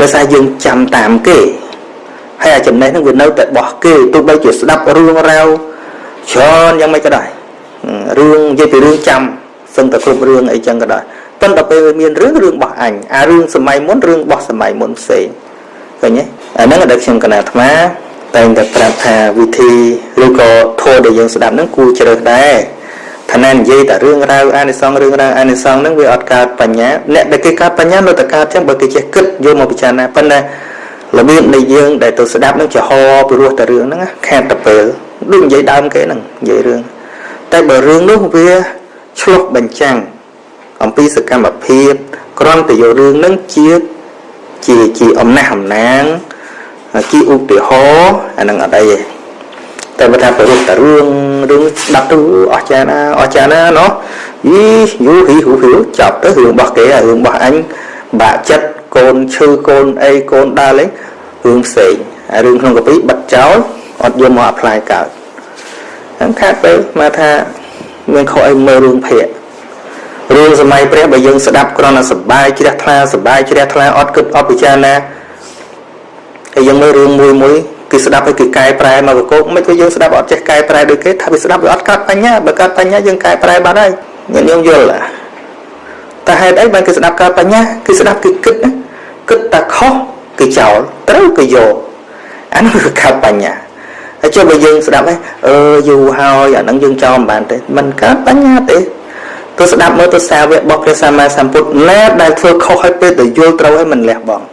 ដោយសារយើងចាំតាមគេហើយអាចំណេះនឹងវានៅតែបោះគេទោះបីជាស្ដាប់រឿងរ៉ាវ ច្រើនយ៉ាងម៉េចក៏ដោយរឿងនិយាយពីរឿងចាំសឹងតែគ្រប់រឿងអីចឹងក៏ដោយប៉ុន្តែពេលមានរឿងរឿងរបស់អញអារឿងសម័យមុនរឿងរបស់សម័យមុនផ្សេងឃើញទេអាហ្នឹងដែលខ្ញុំកណាអាត្មាតែងតែប្រាប់ថាវិធីឬក៏ធម៌ដែលយើងស្ដាប់ហ្នឹងគួរជ្រើសដែរថាណែនិយាយតែរឿងរ៉ាវអានិសង្សរឿងរ៉ាវអានិសង្សហ្នឹងវាអត់កើតបញ្ញាអ្នកដែលគេកើតបញ្ញានៅតែកើតចឹងបើគេចេះគិតយកមកពិចារណាប៉ុន្តែរបៀបនៃយើងដែលទៅស្ដាប់នឹងចំហពីរោះតែរឿងហ្នឹងខាតតែពេល ដូចនិយាយដើមគេហ្នឹងនិយាយរឿងតែបើរឿងនោះវាឆ្លុះបញ្ចាំងអំពីសកម្មភាពគ្រាន់តែយករឿងហ្នឹងជាជាជាអំណះអំណាងជាឧទាហរណ៍អានឹងអត់អីទេតែបើថាប្ររុះតែរឿងរឿងស្ដាប់ទៅអស្ចារ្យណាអស្ចារ្យណាណោះយីយូហ៊ីហ៊ូហ៊ីចាប់ទៅរឿងរបស់គេរឿងរបស់អញបាក់ចិត្តកូនឈឺកូនអីកូនដើរលេងរឿងផ្សេងហើយរឿងក្នុងកាពីបិទចោល អត់យកមកអាប់ផ្លាយកើតហ្នឹងខាត់ទៅមកថាមានខុសអីមើលរឿងភ័ក្ររឿងសម័យព្រះបើយើងស្ដាប់គ្រាន់តែសបាយជ្រះថ្លាសបាយជ្រះថ្លាអត់គិតអត់ពិចារណាហើយយើងមើលរឿងមួយមួយគេស្ដាប់ឲ្យគេកែប្រែមកកោកមិនក៏យើងស្ដាប់អត់ចេះកែប្រែដូចគេថាវាស្ដាប់វាអត់កើតបញ្ញាបើកើតបញ្ញាយើងកែប្រែបានហើយញាតិញោមយល់តែហេតុអីបានគេស្ដាប់កើតបញ្ញាគេស្ដាប់គេគិតគិតតែខុសគេចោលត្រូវគេយកអានោះគឺកើតបញ្ញា ហើយចុះបើយើងស្ដាប់ហ្នឹងអឺយូរហើយអាហ្នឹងយើងចោលមិនបានទេมันកើតបញ្ញាទេទៅស្ដាប់មើលទៅសាវករបស់ព្រះសម្មាសម្ពុទ្ធណាដែលធ្វើខុសឲ្យពេលទៅយល់ត្រូវឲ្យមិនលះបង់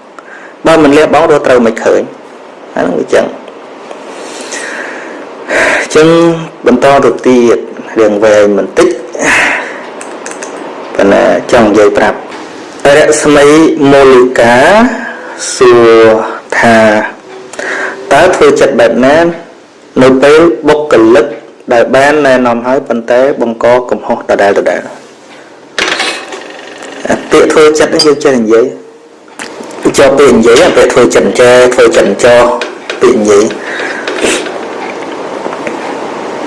បើមិនលះបង់រត់ត្រូវមិនឃើញអាហ្នឹងវាចឹងចឹងបន្តទៅទៀតរឿងវែងបន្តិចប៉ុន្តែចង់និយាយប្រាប់រស្មីមូលិកាសួរថាតើធ្វើចិត្តបែបណា នៅពេលបុគ្គលិកដែលបានណែនាំឲ្យប៉ុន្តែបង្កកំហុសដដែលដដែលពាក្យធ្វើចិត្តនេះយើងចេះនិយាយចុះពេលនិយាយពេលធ្វើចិត្តចេះធ្វើចិត្តចោពេលនិយាយ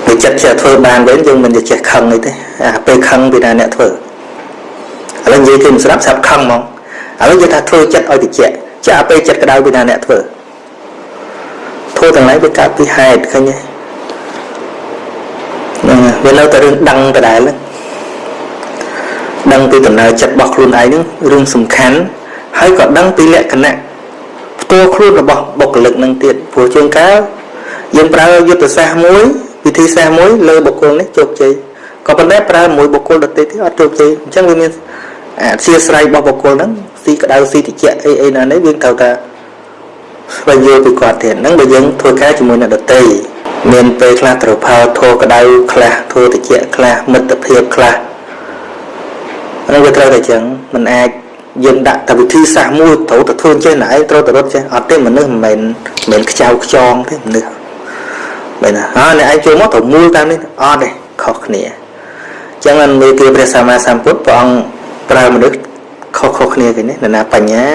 ពេលចិត្តចេះធ្វើបានវិញយើងមិនចេះខឹងអីទេអាពេលខឹងពីណាអ្នកធ្វើឥឡូវនិយាយគេមិនស្ដាប់ស្ដាប់ខឹងហ្មងឥឡូវនិយាយថាធ្វើចិត្តឲ្យតិចចាពេលចិត្តក្តៅពីណាអ្នកធ្វើ ធ្វើទាំងឡាយវាកើតពីហេតុឃើញទេហ្នឹងវានៅតែរឿងដឹងដដែលដឹងពីដំណើរចិត្តរបស់ខ្លួនឯងហ្នឹងរឿងសំខាន់ហើយក៏ដឹងពីលក្ខណៈផ្ទាល់ខ្លួនរបស់បុគ្គលិកនឹងទៀតព្រោះជួនកាលយើងប្រើយុទ្ធសាស្ត្រមួយវិធីសាស្ត្រមួយលើបុគ្គលនេះជោគជ័យក៏ប៉ុន្តែប្រើមួយបុគ្គលដទៃទៀតអត់ជោគជ័យអញ្ចឹងវាមានអធិស្ស្រ័យរបស់បុគ្គលហ្នឹងស៊ីក្តៅស៊ីតិចអីអីណានេះយើងត្រូវតែ ស្វែងយល់ពីគាត់ទៀតហ្នឹងបើយើងធ្វើការជាមួយអ្នកដទៃមានពេលខ្លះត្រូវផលធោក្តៅខ្លះធោតិចខ្លះមិត្តភាពខ្លះហ្នឹងវាត្រូវតែចឹងมันអាចយើងដាក់តែវិធីសាស្ត្រមួយត្រូវតែធ្វើចេះណែឯងត្រូវតែរត់ចេះអត់ទេមនុស្សមិនមែនមិនមែនខ្ចៅខ្ចងទេមនុស្សមែនណាអើអ្នកឯងចូលមកត្រូវមូលតាមនេះអត់ទេខុសគ្នាចឹងមិនមេគាព្រះសម្មាសម្ពុទ្ធព្រះអង្គប្រើមនុស្សខុសខុសគ្នាគេនេះនរណាបញ្ញា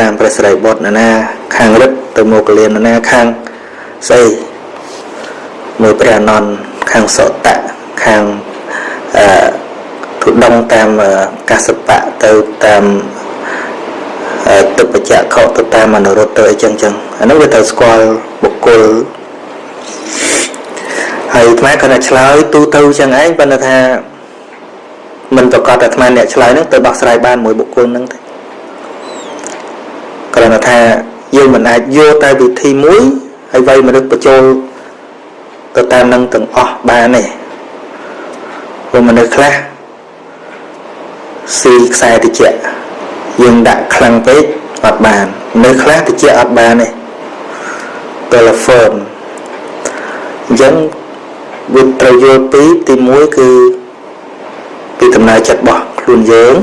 តាមព្រះសិរីបុត្រនរណា ខាងរឹតទៅមកលៀននរណាខាងស្អីមួយព្រះអនន្តខាងសតៈខាងអឺទុដងតាមកសបៈទៅតាមទុបច្ចៈខទៅតាមអនុរុទ្ធទៅអីចឹងចឹងអានោះវាត្រូវស្គាល់បុគ្គលហើយអាត្មាគាត់តែឆ្លើយទូទៅចឹងឯងប៉ុន្តែថាមិនប្រកាសតែអាត្មាអ្នកឆ្លើយហ្នឹងទៅដោះស្រាយបានមួយបុគ្គលហ្នឹងទេគ្រាន់តែថាយើង មិនអាចយកតែវិធីមួយហើយវាយមនុស្សបញ្ចូលទៅតាមនឹងទាំងអស់បានទេព្រោះមនុស្សខ្លះស៊ីខ្សែតិចយើងដាក់ខ្លាំងពេកអត់បាននៅខ្លះតិចអត់បានទេ telephone អញ្ចឹងវាត្រូវយល់ពីទី1គឺពីដំណើរចិត្តរបស់ខ្លួនយើង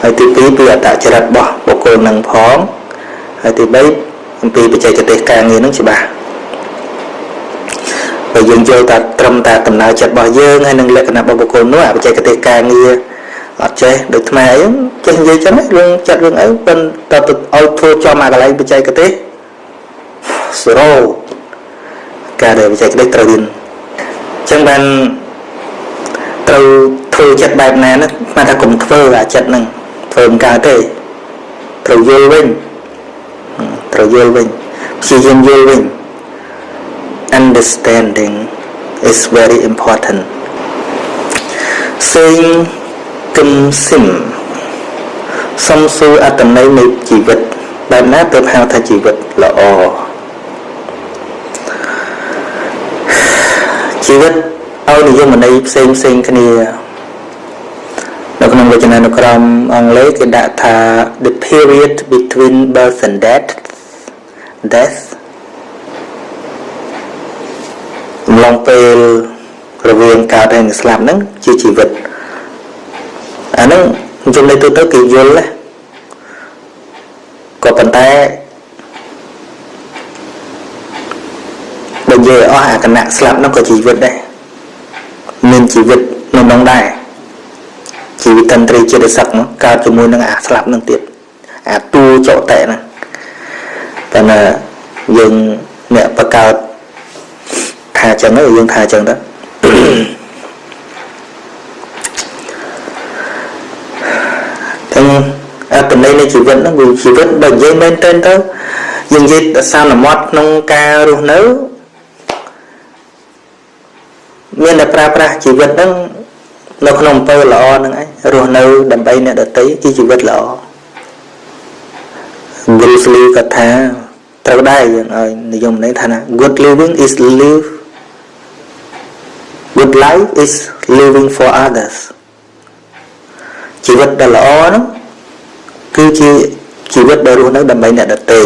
ហើយទី2ពីអត្តចរិតរបស់បុគ្គលនឹងផង ហើយទី3អំពីបច្ចេកទេសការងារនឹងច្បាស់បើយើងយល់តែត្រឹមតែដំណើរចិត្តរបស់យើងហើយនឹងលក្ខណៈរបស់បុគ្គលនោះអាបច្ចេកទេសការងារអត់ចេះដូចថ្មអីចេះនិយាយចឹងរឿងចាត់រឿងអីប៉ុន្តែទៅឲ្យធ្វើចំអាកន្លែងបច្ចេកទេស0ការដែលបច្ចេកទេសត្រូវរៀនចឹងបានត្រូវធ្វើចិត្តបែបណាណាស្មានថាកុំធ្វើអាចិត្តហ្នឹងធ្វើមិនកើតទេត្រូវយល់វិញ ត្រូវយល់វិញព្យាយាមយល់វិញ understanding is very important saying គឹមស៊ីមសំសួរអត្តន័យនៃជីវិតបែបណាទើបហៅថាជីវិតល្អជីវិតឲ្យនិយមន័យផ្សេងផ្សេងគ្នានៅក្នុងវចនានុក្រមអង់គ្លេសគេដាក់ថា the period between birth and death death អំឡុងពេលរវាងកើតហើយនិងស្លាប់ហ្នឹងជាជីវិតអាហ្នឹងចំណុចទៅទៅគេយល់ណាក៏ប៉ុន្តែបើនិយាយអស់អាគណៈស្លាប់នោះក៏ជីវិតដែរមានជីវិតនៅក្នុងដែរជីវិតតន្ត្រីចិត្តសឹកនោះកើតជាមួយនឹងអាស្លាប់នឹងទៀតអាតួចតេណា តែណាយើងអ្នកបកើតថាចឹងទៅយើងថាចឹងទៅទាំងអត្តន័យនៃជីវិតហ្នឹងវាជីវិតបើនិយាយមែនទែនទៅយើងនិយាយសានមត់ក្នុងការរស់នៅមានតែប្រើប្រាស់ជីវិតហ្នឹងនៅក្នុងអំពើល្អហ្នឹងឯងរស់នៅដើម្បីអ្នកដតីគឺជីវិតល្អ Bruce Lee ក៏ថា ត្រូវដែរយើងឲ្យនិយមន័យថាណា good living is live good life is living for others ជីវិតដែលល្អហ្នឹងគឺជាជីវិតដែលរស់នៅដើម្បីអ្នកដទៃ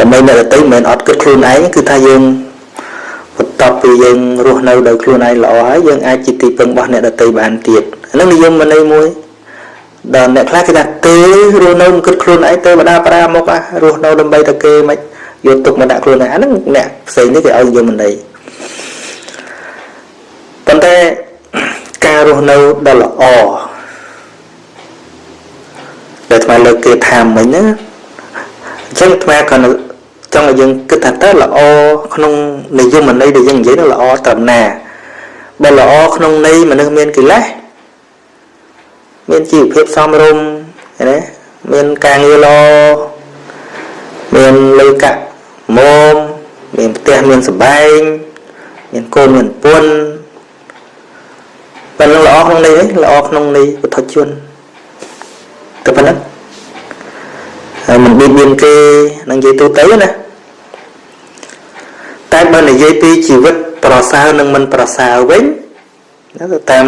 ដើម្បីអ្នកដទៃមិនមែនអត់គិតខ្លួនឯងគឺថាយើងបន្ទាប់ពីយើងរស់នៅដោយខ្លួនឯងល្អហើយយើងអាចជាទីពឹងរបស់អ្នកដទៃបានទៀតអានឹងនិយមន័យមួយ ដល់អ្នកខ្លះគេថាទេរស់នៅមិនគិតខ្លួនឯងទៅបដាប្រាមករស់នៅដើម្បីតែគេមិនយកទុកមកដាក់ខ្លួនឯងអានឹងអ្នកផ្សេងនេះគេឲ្យនិយមន័យប៉ុន្តែការរស់នៅដ៏ល្អដែលថ្មលើកគេថាមិញណាអញ្ចឹងថ្មក៏ចង់ឲ្យយើងគិតថាតើល្អក្នុងនិយមន័យដែលយើងនិយាយនោះល្អត្រឹមណាបើល្អក្នុងន័យមនុស្សមានកិលេស មានជីវភាពសមរម្យណាមានការងារល្អមានលុយកាក់មុំមានផ្ទះមានសបែងមានកូនមានពុនប៉ុណ្ណឹងល្អក្នុងន័យល្អក្នុងន័យពុទ្ធជនទៅប៉ុណ្ណឹងហើយមិនបៀតបៀនគេនឹងនិយាយទូទៅណាតែបើនិយាយពីជីវិតប្រសើរនិងមិនប្រសើរវិញណាទៅតាម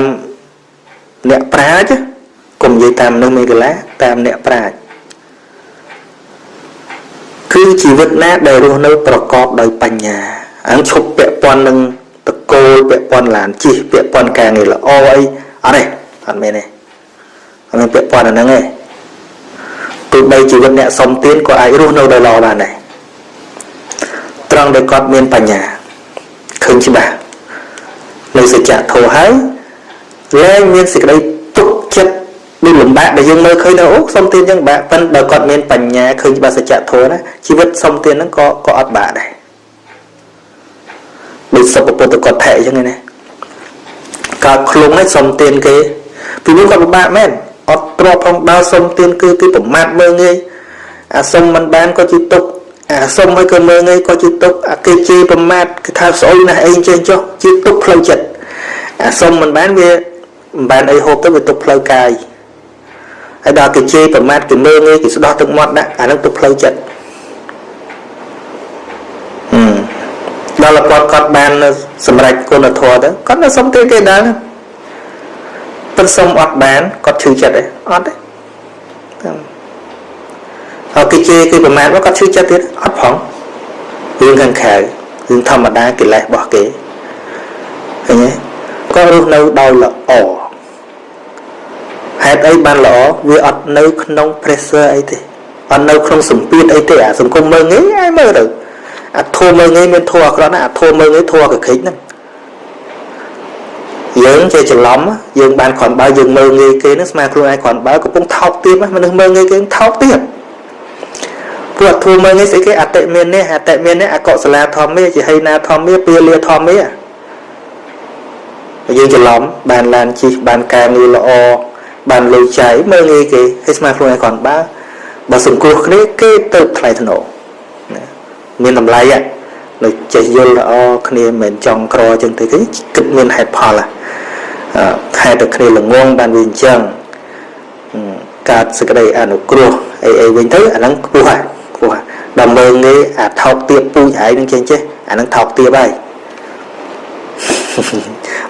អ្នកប្រាជ្ញ កុំនិយាយតាមនឹងមេកលាតាមអ្នកប្រាជ្ញគឺជីវិតណាដែលរស់នៅប្រកបដោយបញ្ញាអញ្ឈប់ពាក់ព័ន្ធនឹងតកូលពាក់ព័ន្ធឡានជិះពាក់ព័ន្ធការងារល្អអីអត់ទេអអត់មែនទេអត់មានពាក់ព័ន្ធអាហ្នឹងទេទោះបីជីវិតអ្នកសុំទានក៏អាចរស់នៅដោយល្អបានដែរត្រង់ដែលគាត់មានបញ្ញាឃើញច្បាស់នៅសច្ចធម៌ហើយលែងមានសេចក្តីទុកចិត្ត ដូចលំបាកដែលយើងមើលឃើញទៅអូសុំទានយ៉ាងបាក់ប៉ិនបើគាត់មានបញ្ញាឃើញច្បាស់សច្ចធម៌ណាជីវិតសុំទានហ្នឹងក៏ក៏អត់បាក់ដែរដូចសុពពុទ្ធគាត់ថែអញ្ចឹងណាកើតខ្លួននេះសុំទានគេពីនោះគាត់ពិបាកមែនអត់ទ្របផងដើរសុំទានគឺគេប្រមាថមើងងាយអាសុំមិនបានក៏ជាទុកអាសុំឲ្យក៏មើងងាយក៏ជាទុកអាគេជេរប្រមាថគេថាស្អុយណាស់អីចេះចុះជាទុកផ្លូវចិត្តអាសុំមិនបានវាមិនបានអីហូបទៅវាទុកផ្លូវកាយ ហើយដល់គេជេរប្រមាថគេមើងងាយគេស្ដោះទឹកមាត់ដាក់អានឹងទុកផ្លូវចិត្តដល់គាត់គាត់បានសម្រេចគុណធម៌ទៅគាត់នៅសុំទានគេដែរប៉ុន្តែសុំអត់បានគាត់ឈឺចិត្តទេអត់ទេតាមហើយគេជេរគេប្រមាថមកគាត់ឈឺចិត្តទៀតអត់ផងរឿងខាងក្រៅរឿងធម្មតាកិលេសរបស់គេឃើញទេគាត់រស់នៅដោយល្អ ហេតុអីបានល្អវាអត់នៅក្នុង pressure អីទេអត់នៅក្នុងសម្ពាធអីទេអាសង្គមមើងងាយឲ្យមើលទៅអាធម៌មើងងាយមានធម៌អាក្រក់ណាអាធម៌មើងងាយធម៌កក្រិចហ្នឹងយើងចេះច្រឡំយើងបានគ្រាន់បើយើងមើងងាយគេហ្នឹងស្មើខ្លួនឯងគ្រាន់បើកំពុងថោកទាបមនុស្សមើងងាយគេថោកទាបព្រោះធម៌មើងងាយស្អីគេអតិមាននេះអតិមាននេះអកុសលាធម្មាជាហិណាធម្មាពាលាធម្មាយើងច្រឡំបានឡានជិះបានការងារល្អ បានលុយចាយមើងងាយគេឲ្យស្មើខ្លួនឯងគ្រាន់បើបើសង្គ្រោះគ្នាគេទៅថ្លៃថ្នូរមានតម្លៃនៅចេះយល់ល្អគ្នាមិនមែនចង់ក្រចឹងទេគេគិតមានហេតុផលហេតុតែគ្នាល្ងងបានវាអញ្ចឹងកើតសេចក្តីអនុគ្រោះអីអីវិញទៅអាហ្នឹងខ្ពស់ហើយខ្ពស់ដល់មើងនេះអាថោកទៀបពូជឯងនឹងចេះចេះអាហ្នឹងថោកទៀបហើយ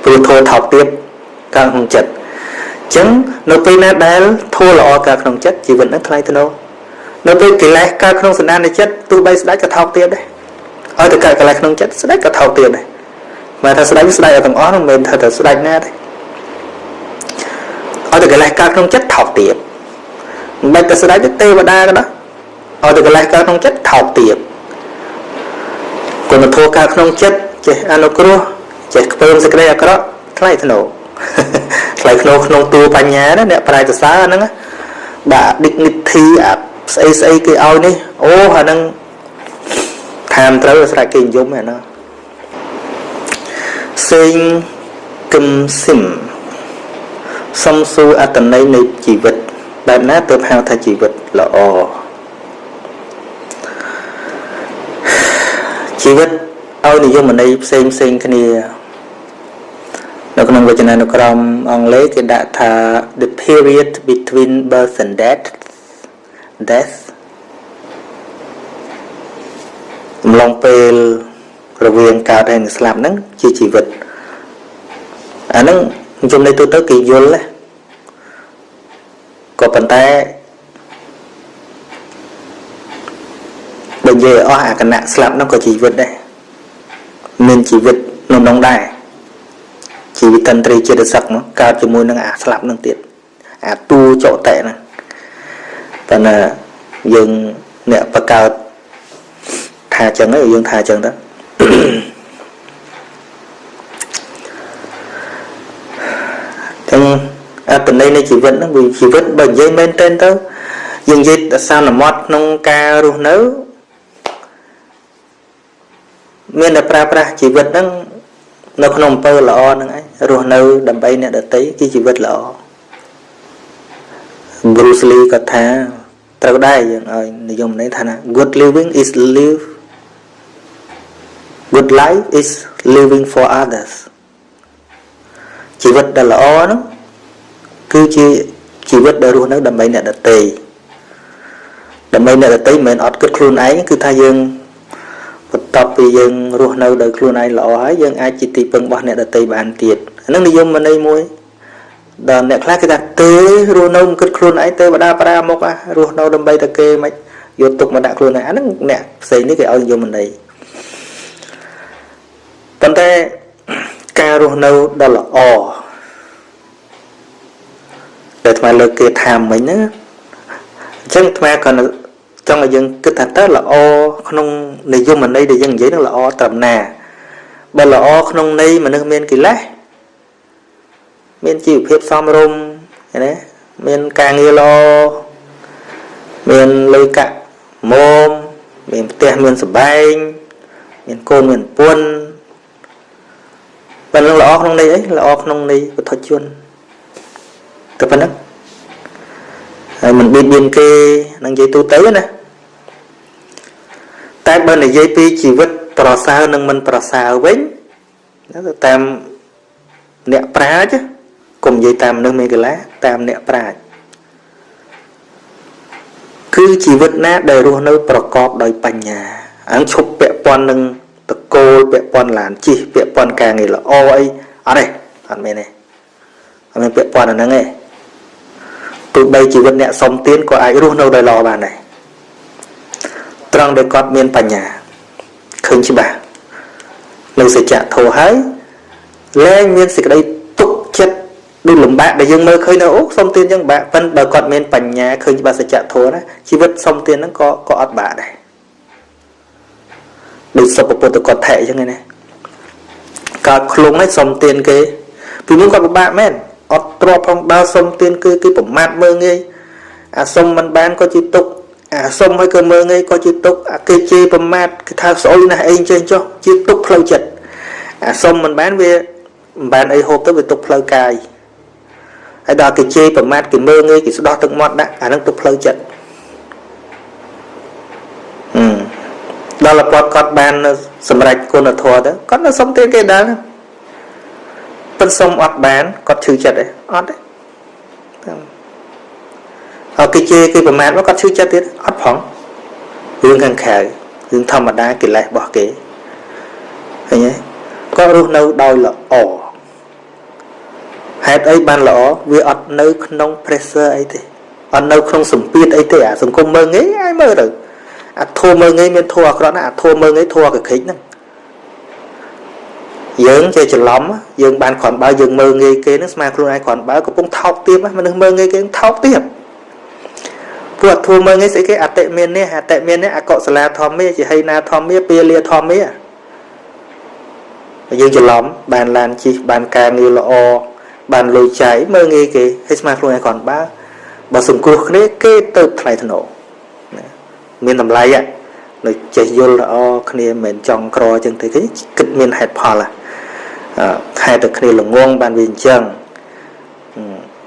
ព្រោះធោថោកទៀបកើតក្នុងចិត្តអញ្ចឹងនៅពេលណាដែលធោល្អកើតក្នុងចិត្តជីវិតហ្នឹងថ្លៃថ្នូរនៅពេលកិលេសកើតក្នុងសន្តានចិត្តទោះបីស្ដេចក៏ថោកទៀតដែរឲ្យតែកើតកិលេសក្នុងចិត្តស្ដេចក៏ថោកទៀតដែរមកថាស្ដេចស្ដេចឲ្យទាំងអស់នោះមិនមែនថាតែស្ដេចណាទេឲ្យតែកិលេសកើតក្នុងចិត្តថោកទៀតមិនបាច់តែស្ដេចទេវតាក៏ដោយឲ្យតែកិលេសកើតក្នុងចិត្តថោកទៀតគុណធម៌កើតក្នុងចិត្តចេះអនុគ្រោះចេះខ្ពើមសេចក្តីអាក្រក់ថ្លៃធ្នូ ថ្លៃធ្នូក្នុងតួបញ្ញាណាអ្នកប្រាជ្ញសរសើរហ្នឹងដាក់ dignity អាស្អីស្អីគេឲ្យនេះអូអាហ្នឹងថាមត្រូវស្រេចគេនិយមហ្នឹងណាសេងគឹមស៊ីមសំសួរអត្តន័យនៃជីវិតបែបណាទើបហៅថាជីវិតល្អជីវិតឲ្យនិយមន័យផ្សេងផ្សេងគ្នា នៅក្នុងវចនានុក្រមអង់គ្លេសគេដាក់ថា the period between birth and death death អំឡុងពេលរវាងកើតហើយនិងស្លាប់ហ្នឹងជាជីវិតអាហ្នឹងចំណុចទូទៅគេយល់ណាក៏ប៉ុន្តែបើនិយាយអស់អាគណៈស្លាប់ហ្នឹងក៏ជីវិតដែរមានជីវិតក្នុងនោះដែរ ជីវិតតន្ត្រីចិត្តសឹកមកកើតជាមួយនឹងអាស្លាប់នឹងទៀតអាតួចោតៈហ្នឹងប៉ុន្តែយើងអ្នកបកើតថាចឹងយើងថាចឹងទៅទាំងអត្តន័យនៃជីវិតហ្នឹងវាជីវិតបើនិយាយមែនទែនទៅយើងនិយាយសានមត់ក្នុងការរស់នៅមានតែប្រើប្រាស់ជីវិតហ្នឹងនៅក្នុងអំពើល្អហ្នឹងឯង រស់នៅដើម្បីអ្នកដតីគឺជីវិតល្អ Bruce Lee ក៏ថាត្រូវដែរយើងឲ្យនិយមន័យថាណា good living is live good life is living for others ជីវិតដែលល្អហ្នឹងគឺជាជីវិតដែលរស់នៅដើម្បីអ្នកដទៃដើម្បីអ្នកដទៃមិនមែនអត់គិតខ្លួនឯងគឺថាយើង បន្ទាប់ពីយើងរស់នៅដោយខ្លួនឯងល្អហើយយើងអាចជាទីពឹងរបស់អ្នកដទៃបានទៀតអានឹងនិយមន័យមួយដល់អ្នកខ្លះគេថាទេរស់នៅមិនគិតខ្លួនឯងទេវតាប្រាមុខអារស់នៅដើម្បីតែគេមិនយកទុកមកដាក់ខ្លួនឯងអាហ្នឹងអ្នកផ្សេងនេះគេឲ្យនិយមន័យប៉ុន្តែការរស់នៅដ៏ល្អដែលអាត្មាលើកគេថាមិញណាអញ្ចឹងអាត្មាក៏ ចង់ឲ្យយើងគិតថាតើល្អក្នុងនិយមន័យដែលយើងនិយាយនឹងល្អត្រឹមណាបើល្អក្នុងន័យមនុស្សមានកិលេសមានជីវភាពសមរម្យណាមានការងារល្អមានលុយកាក់មុំមានផ្ទះមានសបែងមានកូនមានពុនប៉ុណ្ណឹងល្អក្នុងន័យអីល្អក្នុងន័យពុទ្ធជនតែប៉ុណ្ណឹងហើយមិនបៀតបៀនគេនឹងនិយាយទូទៅណាតែ បើនិយាយពីជីវិតប្រសើរនិងមិនប្រសើរវិញទៅតាមអ្នកប្រាជ្ញកុំនិយាយតាមមនុស្សមេកលាតាមអ្នកប្រាជ្ញគឺជីវិតណាដែលរស់នៅ ប្រកបដោយបញ្ញាអង្គឈប់ពាក់ព័ន្ធនឹងតកូលពាក់ព័ន្ធឡានជិះពាក់ព័ន្ធការងារល្អអីអត់ទេអត់មែនទេអត់មានពាក់ព័ន្ធអាហ្នឹងទេទោះបីជីវិតអ្នកសុំទានក៏អាចរស់នៅដោយល្អបានដែរ ត្រង់ដែលគាត់មានបញ្ញាឃើញច្បាស់នៅសច្ចធម៌ហើយលែងមានសេចក្តីទុកចិត្តដូចលំបាកដែលយើងមើលឃើញទៅអូសុំទានចឹងបាក់ប៉ិនបើគាត់មានបញ្ញាឃើញច្បាស់សច្ចធម៌ណាជីវិតសុំទានហ្នឹងក៏ក៏អត់បាក់ដែរដូចសុពពុទ្ធកថៈអញ្ចឹងណាកើតខ្លួនហើយសុំទានគេពីមុនគាត់ពិបាកមែនអត់ទ្របផងដើរសុំទានគឺគឺប្រមាថមើងងាយអាសុំមិនបានក៏ជាទុក អាសុំហើយក៏មើងងាយក៏ជាទុកអាគេជេរប្រមាថគឺថាស្អុយណាស់អីចេះចុះជាទុកផ្លូវចិត្តអាសុំមិនបានវាមិនបានអីហូបទៅវាទុកផ្លូវកាយហើយដល់គេជេរប្រមាថគេមើងងាយគេស្ដោះទឹកមាត់ដាក់អានឹងទុកផ្លូវចិត្តដល់លពតគាត់បានសម្រេចគុណធម៌ទៅគាត់នៅសុំទៀតគេដែរប៉ុន្តែសុំអត់បានគាត់ឈឺចិត្តទេអត់ទេហើយ គេជេរគេប្រមាថមកគាត់ឈឺចិត្តទៀតអត់ផងរឿងខាងក្រៅរឿងធម្មតាកិលេសរបស់គេឃើញទេគាត់រស់នៅដោយល្អហេតុអីបានល្អវាអត់នៅក្នុង pressure អីទេអត់នៅក្នុងសម្ពាធអីទេអាសង្គមមើងងាយឲ្យមើលទៅអាធัวមើងងាយមានធัวអាក្រក់ណាអាធัวមើងងាយធัวកក្រិចហ្នឹងយើងចេះច្រឡំយើងបានគ្រាន់បើយើងមើងងាយគេហ្នឹងស្មើខ្លួនឯងគ្រាន់បើកំពុងថោកទាបមនុស្សមើងងាយគេថោកទាប ពួកធัวមើងងាយស្អីគេអតិមាននេះអតិមាននេះអកុសលាធម្មាជាហីណាធម្មាពាលាធម្មាយើងច្រឡំបានឡានជិះបានការងារល្អបានលុយចាយមើងងាយគេឲ្យស្មើខ្លួនឯងគ្រាន់បើបើសង្គ្រោះគ្នាគេទៅថ្លៃថ្នូរមានតម្លៃនៅចេះយល់ល្អគ្នាមិនមែនចង់ក្រចឹងទេគេគិតមានហេតុផលហេតុតែគ្នាល្ងងបានវាអញ្ចឹង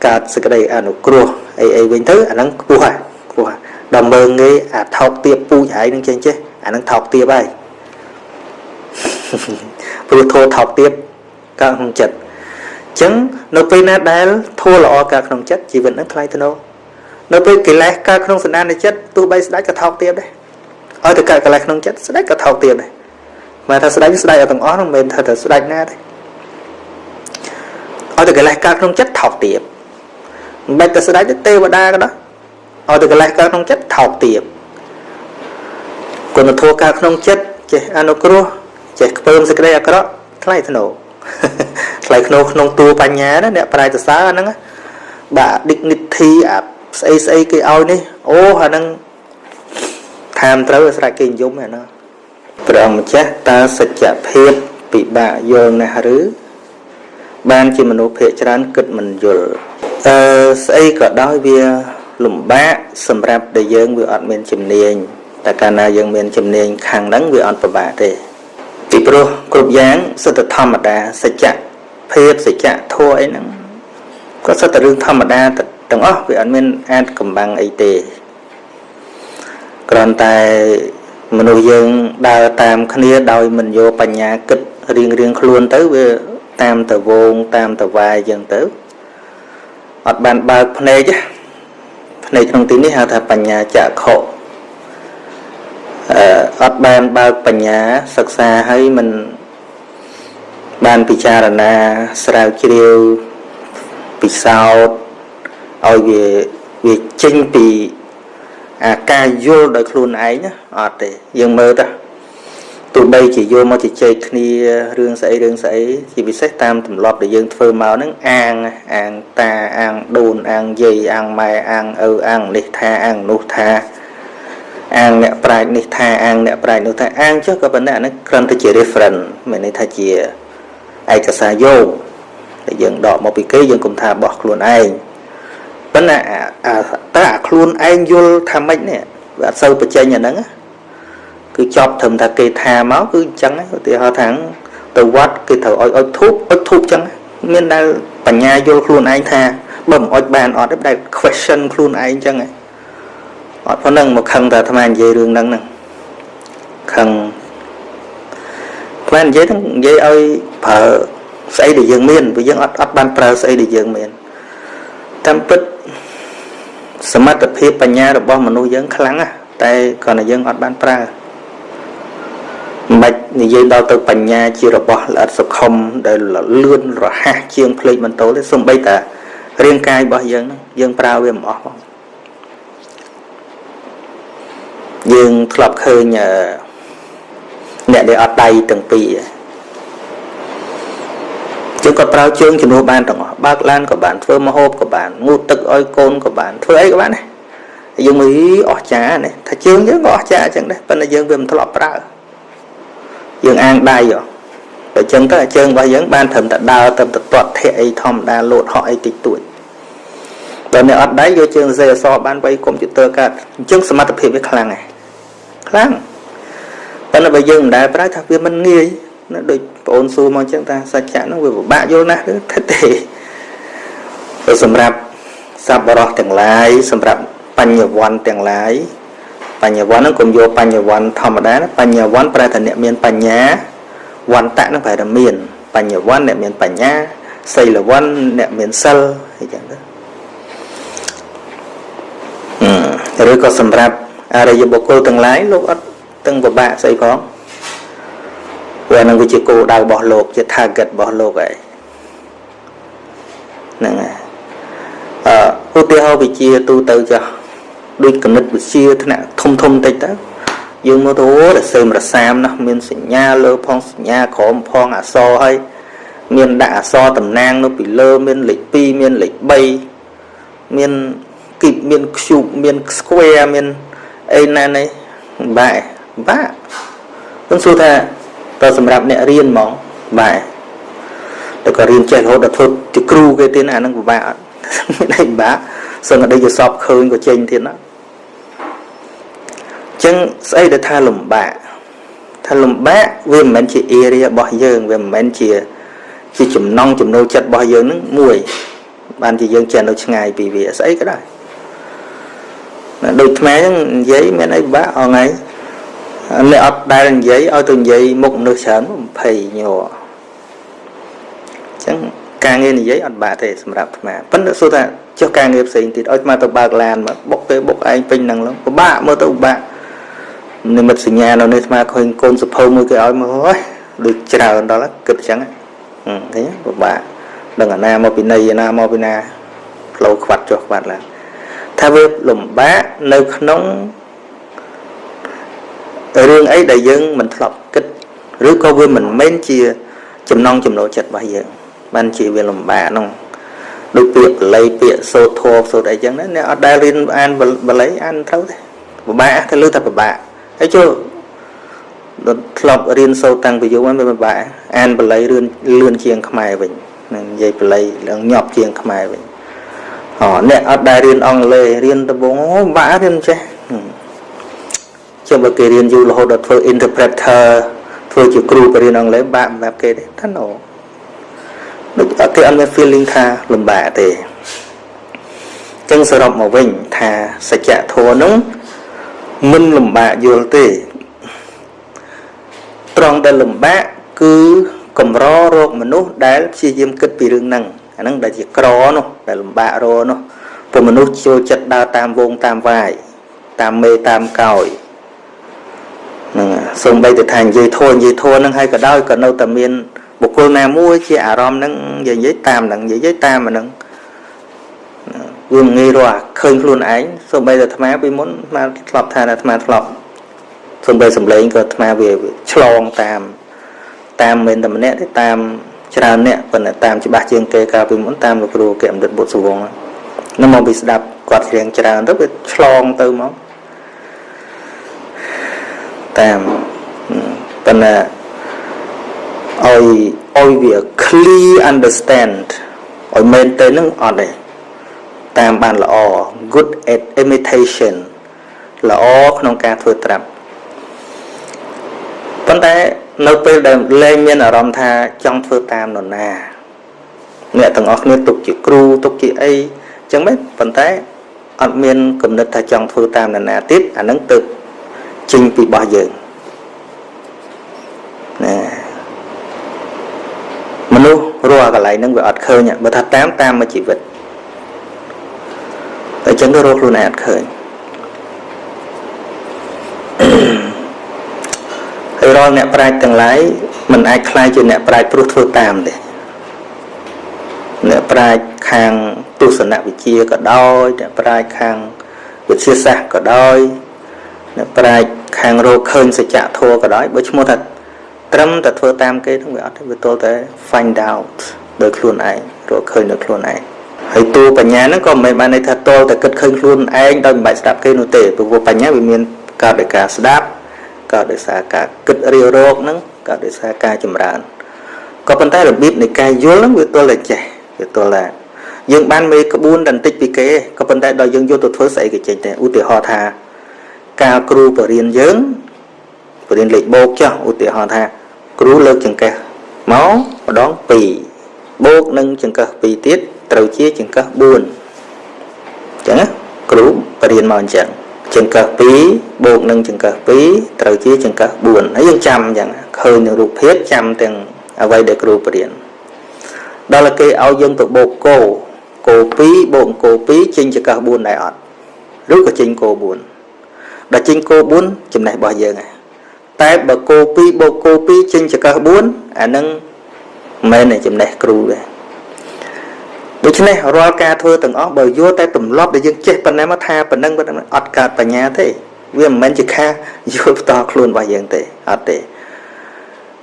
កើតសេចក្តីអនុគ្រោះអីអីវិញទៅអាហ្នឹងខ្ពស់ហើយខ្ពស់ដល់មើងងាយអាថោកទៀបពូជហើយនឹងចេះចេះអាហ្នឹងថោកទៀបហើយព្រោះធោថោកទៀបកើតក្នុងចិត្តអញ្ចឹងនៅពេលណាដែលធោល្អកើតក្នុងចិត្តជីវិតហ្នឹងថ្លៃថ្នូរនៅពេលកិលេសកើតក្នុងសន្តានចិត្តទោះបីស្ដេចក៏ថោកទាបដែរឲ្យតែកើតកិលេសក្នុងចិត្តស្ដេចក៏ថោកទាបដែរមកថាស្ដេចស្ដេចឲ្យទាំងអស់ហ្នឹងមិនមែនថាតែស្ដេចណាទេឲ្យតែកិលេសកើតក្នុងចិត្តថោកទាបមិនបាច់តែស្ដេចទេវតាក៏ដោយ ឲ្យតែកិលេសកើតក្នុងចិត្តថោកទាបគុណធម៌កើតក្នុងចិត្តចេះអនុគ្រោះចេះខ្ពើមសេចក្តីអាក្រក់ថ្លៃធ្នូថ្លៃធ្នូក្នុងតួបញ្ញាណាអ្នកប្រាជ្ញសរសើរហ្នឹងបាទ dignity អាស្អីស្អីគេឲ្យនេះអូអាហ្នឹងថែមត្រូវស្រេចគេនិយមអាហ្នឹងព្រះអង្គម្ចាស់តើសច្ចភាពពិបាកយល់ណាស់ឬបានជាមនុស្សភាគច្រើនគិតមិនយល់អឺស្អីក៏ដោយវា លំបាកសម្រាប់ដែលយើងវាអត់មានជំនាញតែកាលណាយើងមានជំនាញខាងហ្នឹងវាអត់ពិបាកទេពីព្រោះគ្រប់យ៉ាងសិទ្ធិធម្មតាសច្ចភាពសច្ចធម៌អីហ្នឹងក៏សិទ្ធិរឿងធម្មតាទៅទាំងអស់វាអត់មានអាចកំបាំងអីទេគ្រាន់តែមនុស្សយើងដើរតាមគ្នាដោយមិនយកបញ្ញាគិតរៀងរៀងខ្លួនទៅវាតាមតវងតាមតវាយយ៉ាងទៅអត់បានបើកភ្នែកភ្នែកក្នុងទីនេះហៅថាបញ្ញាចក្ខុអឺអត់បានបើកបញ្ញាសិក្សាហើយមិនបានពិចារណាស្រាវជ្រាវពិសោធន៍ឲ្យវាវាចេញពីអាការយល់ដោយខ្លួនឯងអត់ទេយើងមើលទៅ ទោះបីជាយកមកជជែកគ្នារឿងស្អីរឿងស្អីជាពិសេសតាមទម្លាប់ដែលយើងធ្វើមកហ្នឹងអាងអាងតាអាងដូនអាងយាយអាងម៉ែអាងឪអាងនេះថាអាងនោះថាអាងអ្នកប្រាជ្ញនេះថាអាងអ្នកប្រាជ្ញនោះថាអាងចុះក៏ប៉ុន្តែអានេះគ្រាន់តែជា reference មានន័យថាជាឯកសារយោគដែលយើងដកមកពីគេយើងគុំថាបោះខ្លួនឯងប៉ុន្តែតើអាខ្លួនឯងយល់ថាម៉េចនេះវាអត់សូវបញ្ចេញអាហ្នឹងគឺ ចប់ត្រឹមថាគេថាមកគឺអញ្ចឹងឧទាហរណ៍ថាទៅវត្តគេត្រូវឲ្យអុជធូបអុជធូបអញ្ចឹងមានដែលបញ្ញាយល់ខ្លួនឯងថាបើមិនអុជបានអត់ទេដែល question ខ្លួនឯងអញ្ចឹងអត់ប៉ុណ្ណឹងមកខឹងតែអាត្មានិយាយរឿងហ្នឹងហ្នឹងខឹងអាត្មានិយាយហ្នឹងនិយាយឲ្យប្រើស្អីដែលយើងមានព្រោះយើងអត់អត់បានប្រើស្អីដែលយើងមានតាមពិតសមត្ថភាពបញ្ញារបស់មនុស្សយើងខ្លាំងណាស់តែគ្រាន់តែយើងអត់បានប្រើ មិននិយាយដល់ទៅបញ្ញាជារបស់ល្អិតសុខុមដែលលឿនរហ័សជាងភ្លេចបន្ទោទេសំបីតារាងកាយរបស់យើងយើងប្រើវាមិនអស់ផងយើងធ្លាប់ឃើញអ្នកដែលអត់ដៃទាំងពីរយើងក៏ប្រើជើងជំនួសបានទាំងអស់បើកឡានក៏បានធ្វើមហូបក៏បានងូតទឹកឲ្យកូនក៏បានធ្វើអីក៏បានដែរយើងមើលអស់ចាណាថាជើងយើងក៏អស់ចាអញ្ចឹងដែរប៉ុន្តែយើងវាមិនធ្លាប់ប្រើ យើងអាងដៃហ៎តែចឹងទៅជើងរបស់យើងបានត្រឹមតែដើរត្រឹមតែទាត់ធាក់អីធម្មតាលោតហក់អីតិចតួចដល់អ្នកអត់ដៃយកជើងសេអសបានវៃកុំព្យូទ័រកាត់អញ្ចឹងសមត្ថភាពវាខ្លាំងហើយខ្លាំងប៉ុន្តែបើយើងមិនដែលប្រើថាវាមិនងាយណាដូចបងអូនសួរមកអញ្ចឹងថាសច្ចៈហ្នឹងវាពិបាកយល់ណាស់ទេទេសម្រាប់សប្បុរសទាំងឡាយសម្រាប់បញ្ញវន្តទាំងឡាយ បញ្ញវន្តហ្នឹងកុំយកបញ្ញវន្តធម្មតាបញ្ញវន្តប្រែថាអ្នកមានបញ្ញាវន្តៈហ្នឹងប្រែថាមានបញ្ញវន្តអ្នកមានបញ្ញាសីលវន្តអ្នកមានសិលអីចឹងទៅឬក៏សម្រាប់អរិយបុគ្គលទាំងឡាយលោកអត់ទាំងពិបាកស្អីផងព្រោះហ្នឹងវាជាគោលដៅរបស់លោកជា target របស់លោកហើយហ្នឹងហើយអឺឧទាហរណ៍វិជាទូទៅចាស់ ដូចគណិតវិទ្យាថ្នាក់ធំធំតិចទៅយើងមកទៅរសេមរសាមណាស់មានសញ្ញាលើផងសញ្ញាក្រោមផងអក្សរហើយមានដាក់អក្សរតំណាងនៅពីលើមានលេខ2មានលេខ3មានគីបមាន cube មាន square មានអីណានេះបែបាខ្ញុំសួរថាតើសម្រាប់អ្នករៀនហ្មងបែតែក៏រៀនចេះរហូតដល់ធ្វើជាគ្រូគេទៀតអានឹងពិបាកអត់មានអីពិបាកសឹងតែយកសពឃើញក៏ចេញទៀតណា ចឹងស្អីដែលថាលំបាកថាលំបាកវាមិនមែនជា area របស់យើងវាមិនមែនជាជាចំណងចំណូលចិត្តរបស់យើងនឹងមួយ បានជាយើងចេះនៅឆ្ងាយពីវាស្អីក៏ដែរដូចថ្មហ្នឹងនិយាយមានអីបាក់អងៃអ្នកអត់ដែលនិយាយឲ្យទៅនិយាយមុខមនុស្សច្រើន20ញ័រអញ្ចឹងការងារនិយាយអត់បាក់ទេសម្រាប់ថ្មប៉ុន្តែសួរថាចុះការងារផ្សេងទៀតឲ្យថ្មទៅបើកឡានមកបុកទៅបុកឯងពេញហ្នឹងឡើងពិបាកមើលទៅពិបាក និមិត្តសញ្ញានៅនេះស្មាឃើញកូនសភៅមួយគេឲ្យមកហើយដូចច្រើនដល់គិតអញ្ចឹងឃើញពិបាកដឹងអាណាមកពីណីអាណាមកពីណាផ្លូវខ្វាត់ចុះខ្វាត់ឡើងថាវាលំបាកនៅក្នុងរឿងអីដែលយើងមិនធ្លាប់គិតឬក៏វាមិនមែនជា ចំណងចំណូលចិត្តរបស់យើងបានជាវាលំបាកហ្នឹងដូចពាក្យបល័យពាក្យសូត្រធម៌សូត្រអីចឹងណាអ្នកអត់ដែលរៀនអានបល័យអានត្រូវទេពិបាកទៅលើតែពិបាក ហើយចូលដល់ធ្លាប់រៀនសូត្រតាំងពីយូរមកវាពិបាកអានបល័យរឿនលឿនជាងខ្មែរវិញនឹងនិយាយបល័យឡើងញាប់ជាងខ្មែរវិញអូអ្នកអត់ដែលរៀនអង់គ្លេសរៀនដំបងអូពិបាករៀនចេះចុះបើគេរៀនយូររហូតដល់ធ្វើ interpreter ធ្វើជាគ្រូបរៀនអង់គ្លេសបាក់សម្រាប់គេទេថាណូដូចគេអត់មាន feeling ថាលំបាកទេចឹងសរុបមកវិញថាសច្ចធម៌នោះ មិនលំបាកយល់ទេត្រង់ដែលលំបាកគឺកម្ររោគមនុស្សដែលព្យាយាមគិតពីរឿងហ្នឹងអាហ្នឹងដែលជាក្រនោះដែលលំបាករនោះព្រោះមនុស្សចូលចិត្តដើរតាមវងតាមវាយតាមមេតាមកោយហ្នឹងសូម្បីតែថានិយាយធួនិយាយធួហ្នឹងហើយក៏ដោយក៏នៅតែមានបុគ្គលណាមួយជាអារម្មណ៍ហ្នឹងនិយាយតាមហ្នឹងនិយាយតាមហ្នឹង វាមិនងាយរកឃើញខ្លួនឯងសូម្បីតែអាត្មាពីមុនអាត្មាធ្លាប់ថាអាត្មាធ្លាប់សំបីសំឡេងក៏អាត្មាវាឆ្លងតាម តាមមិនតែម្នាក់ទេតាមច្រើនអ្នកប៉ុន្តែតាមច្បាស់ជាងគេកាលពីមុនតាមលោកគ្រូគេអមរិតបុត្រសវងហ្នឹងមកពីស្ដាប់គាត់ច្រៀងច្រើនទៅវាឆ្លងទៅមកតាមប៉ុន្តែឲ្យឲ្យវា clear understand ឲ្យមែនទៅនឹងអត់ទេ តាមបានល្អ good at imitation ល្អក្នុងការធ្វើត្រាប់ប៉ុន្តែនៅពេលដែលលែងមានអារម្មណ៍ថាចង់ធ្វើតាមនរណាអ្នកទាំងអស់គ្នាទុកជាគ្រូទុកជាអីចឹងមែនប៉ុន្តែអត់មានគំនិតថាចង់ធ្វើតាមនរណាទៀតអានឹងទៅចេញពីរបស់យើងណាមនុស្សរស់កន្លែងហ្នឹងវាអត់ឃើញបើថាតាមតាមមួយជីវិតតែ ចឹងទៅរស់ខ្លួនឯងអត់ឃើញហើយរាល់អ្នកប្រាជ្ញទាំងឡាយមិនអាចខ្លាយជាអ្នកប្រាជ្ញព្រោះធ្វើតាមទេអ្នកប្រាជ្ញខាងទស្សនវិជ្ជាក៏ដោយអ្នកប្រាជ្ញខាងវិទ្យាសាស្ត្រក៏ដោយអ្នកប្រាជ្ញខាងរកឃើញសច្ចធម៌ក៏ដោយបើឈ្មោះថាត្រឹមតែធ្វើតាមគេហ្នឹងវាអត់ទេវាទល់តែ find out ដោយខ្លួនឯងរកឃើញដោយខ្លួនឯង ហើយតួបញ្ញាហ្នឹងក៏មិនមែនបានន័យថាទល់តែគិតឃើញខ្លួនឯងដោយមិនបាច់ស្ដាប់គេនោះទេព្រោះបញ្ញាវាមានកើតដោយការស្ដាប់កើតដោយសារការគិតរាវរកហ្នឹងកើតដោយសារការចម្រើនក៏ប៉ុន្តែរបៀបនៃការយល់ហ្នឹងវាទល់តែចេះវាទល់តែយើងបានមេក្បួនតែបន្តិចពីគេក៏ប៉ុន្តែដល់យើងយកទៅធ្វើស្អីក៏ចេញដែរឧទាហរណ៍ថាការគ្រូបរៀនយើងបរៀនលេខបូកចុះឧទាហរណ៍ថា គ្រូលើកចង្កេះមកម្ដង2បូកនឹងចង្កេះ2ទៀត ត្រូវជាចង្កេះ4អញ្ចឹងគ្រូបរៀនមកអញ្ចឹងចង្កឹះ2បូកនឹងចង្កឹះ2ត្រូវជាចង្កឹះ4ហើយយើងចាំអញ្ចឹងឃើញនឹងរូបភាពចាំទាំងអ្វីដែលគ្រូបរៀនដល់គេឲ្យយើងទៅបូកគោគោ2បូកគោ2ចេញចង្កឹះ4ដែរអត់ឬក៏ចេញគោ4ដល់ចេញគោ4ចំណេះរបស់យើងហ่ะតែបើគោ2បូកគោ2ចេញចង្កឹះ4អានឹងមិនមែនចំណេះគ្រូទេ ដូច្នេះរាល់ការធ្វើទាំងអស់បើយកតែទម្លាប់ដែលយើងចេះប៉ុណ្ណេះមកថាប៉ុណ្ណឹងប៉ុណ្ណឹងអត់កើតបញ្ញាទេវាមិនមែនជាការយល់ផ្ទាល់ខ្លួនរបស់យើងទេអត់ទេ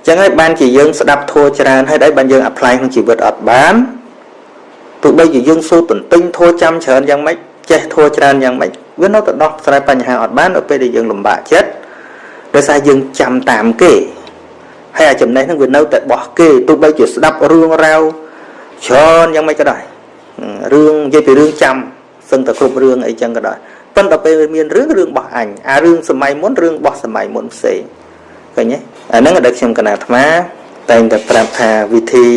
ចឹងហើយបានជាយើងស្ដាប់ធัวច្រើនហើយដែរបានយើងអាប់ផ្លាយក្នុងជីវិតអត់បានទោះបីជាយើងសូត្រទន្ទិញធัวចាំច្រើនយ៉ាងម៉េចចេះធัวច្រើនយ៉ាងម៉េចវានៅតែដោះស្រាយបញ្ហាអត់បាននៅពេលដែលយើងលំបាកចិត្តដោយសារយើងចាំតាមគេហើយអាចំណេះហ្នឹងវានៅតែបោះគេទោះបីជាស្ដាប់រឿងរ៉ាវច្រើនយ៉ាងម៉េចក៏ដោយ រឿងនិយាយពីរឿងចាំសឹងតែគ្រប់រឿងអីចឹងក៏ដោយប៉ុន្តែពេលមានរឿងរឿងរបស់អញអារឿងសម័យមុនរឿងរបស់សម័យមុនផ្សេងឃើញទេអាហ្នឹងដែលខ្ញុំកណាអាត្មាតែងតែប្រាប់ថាវិធី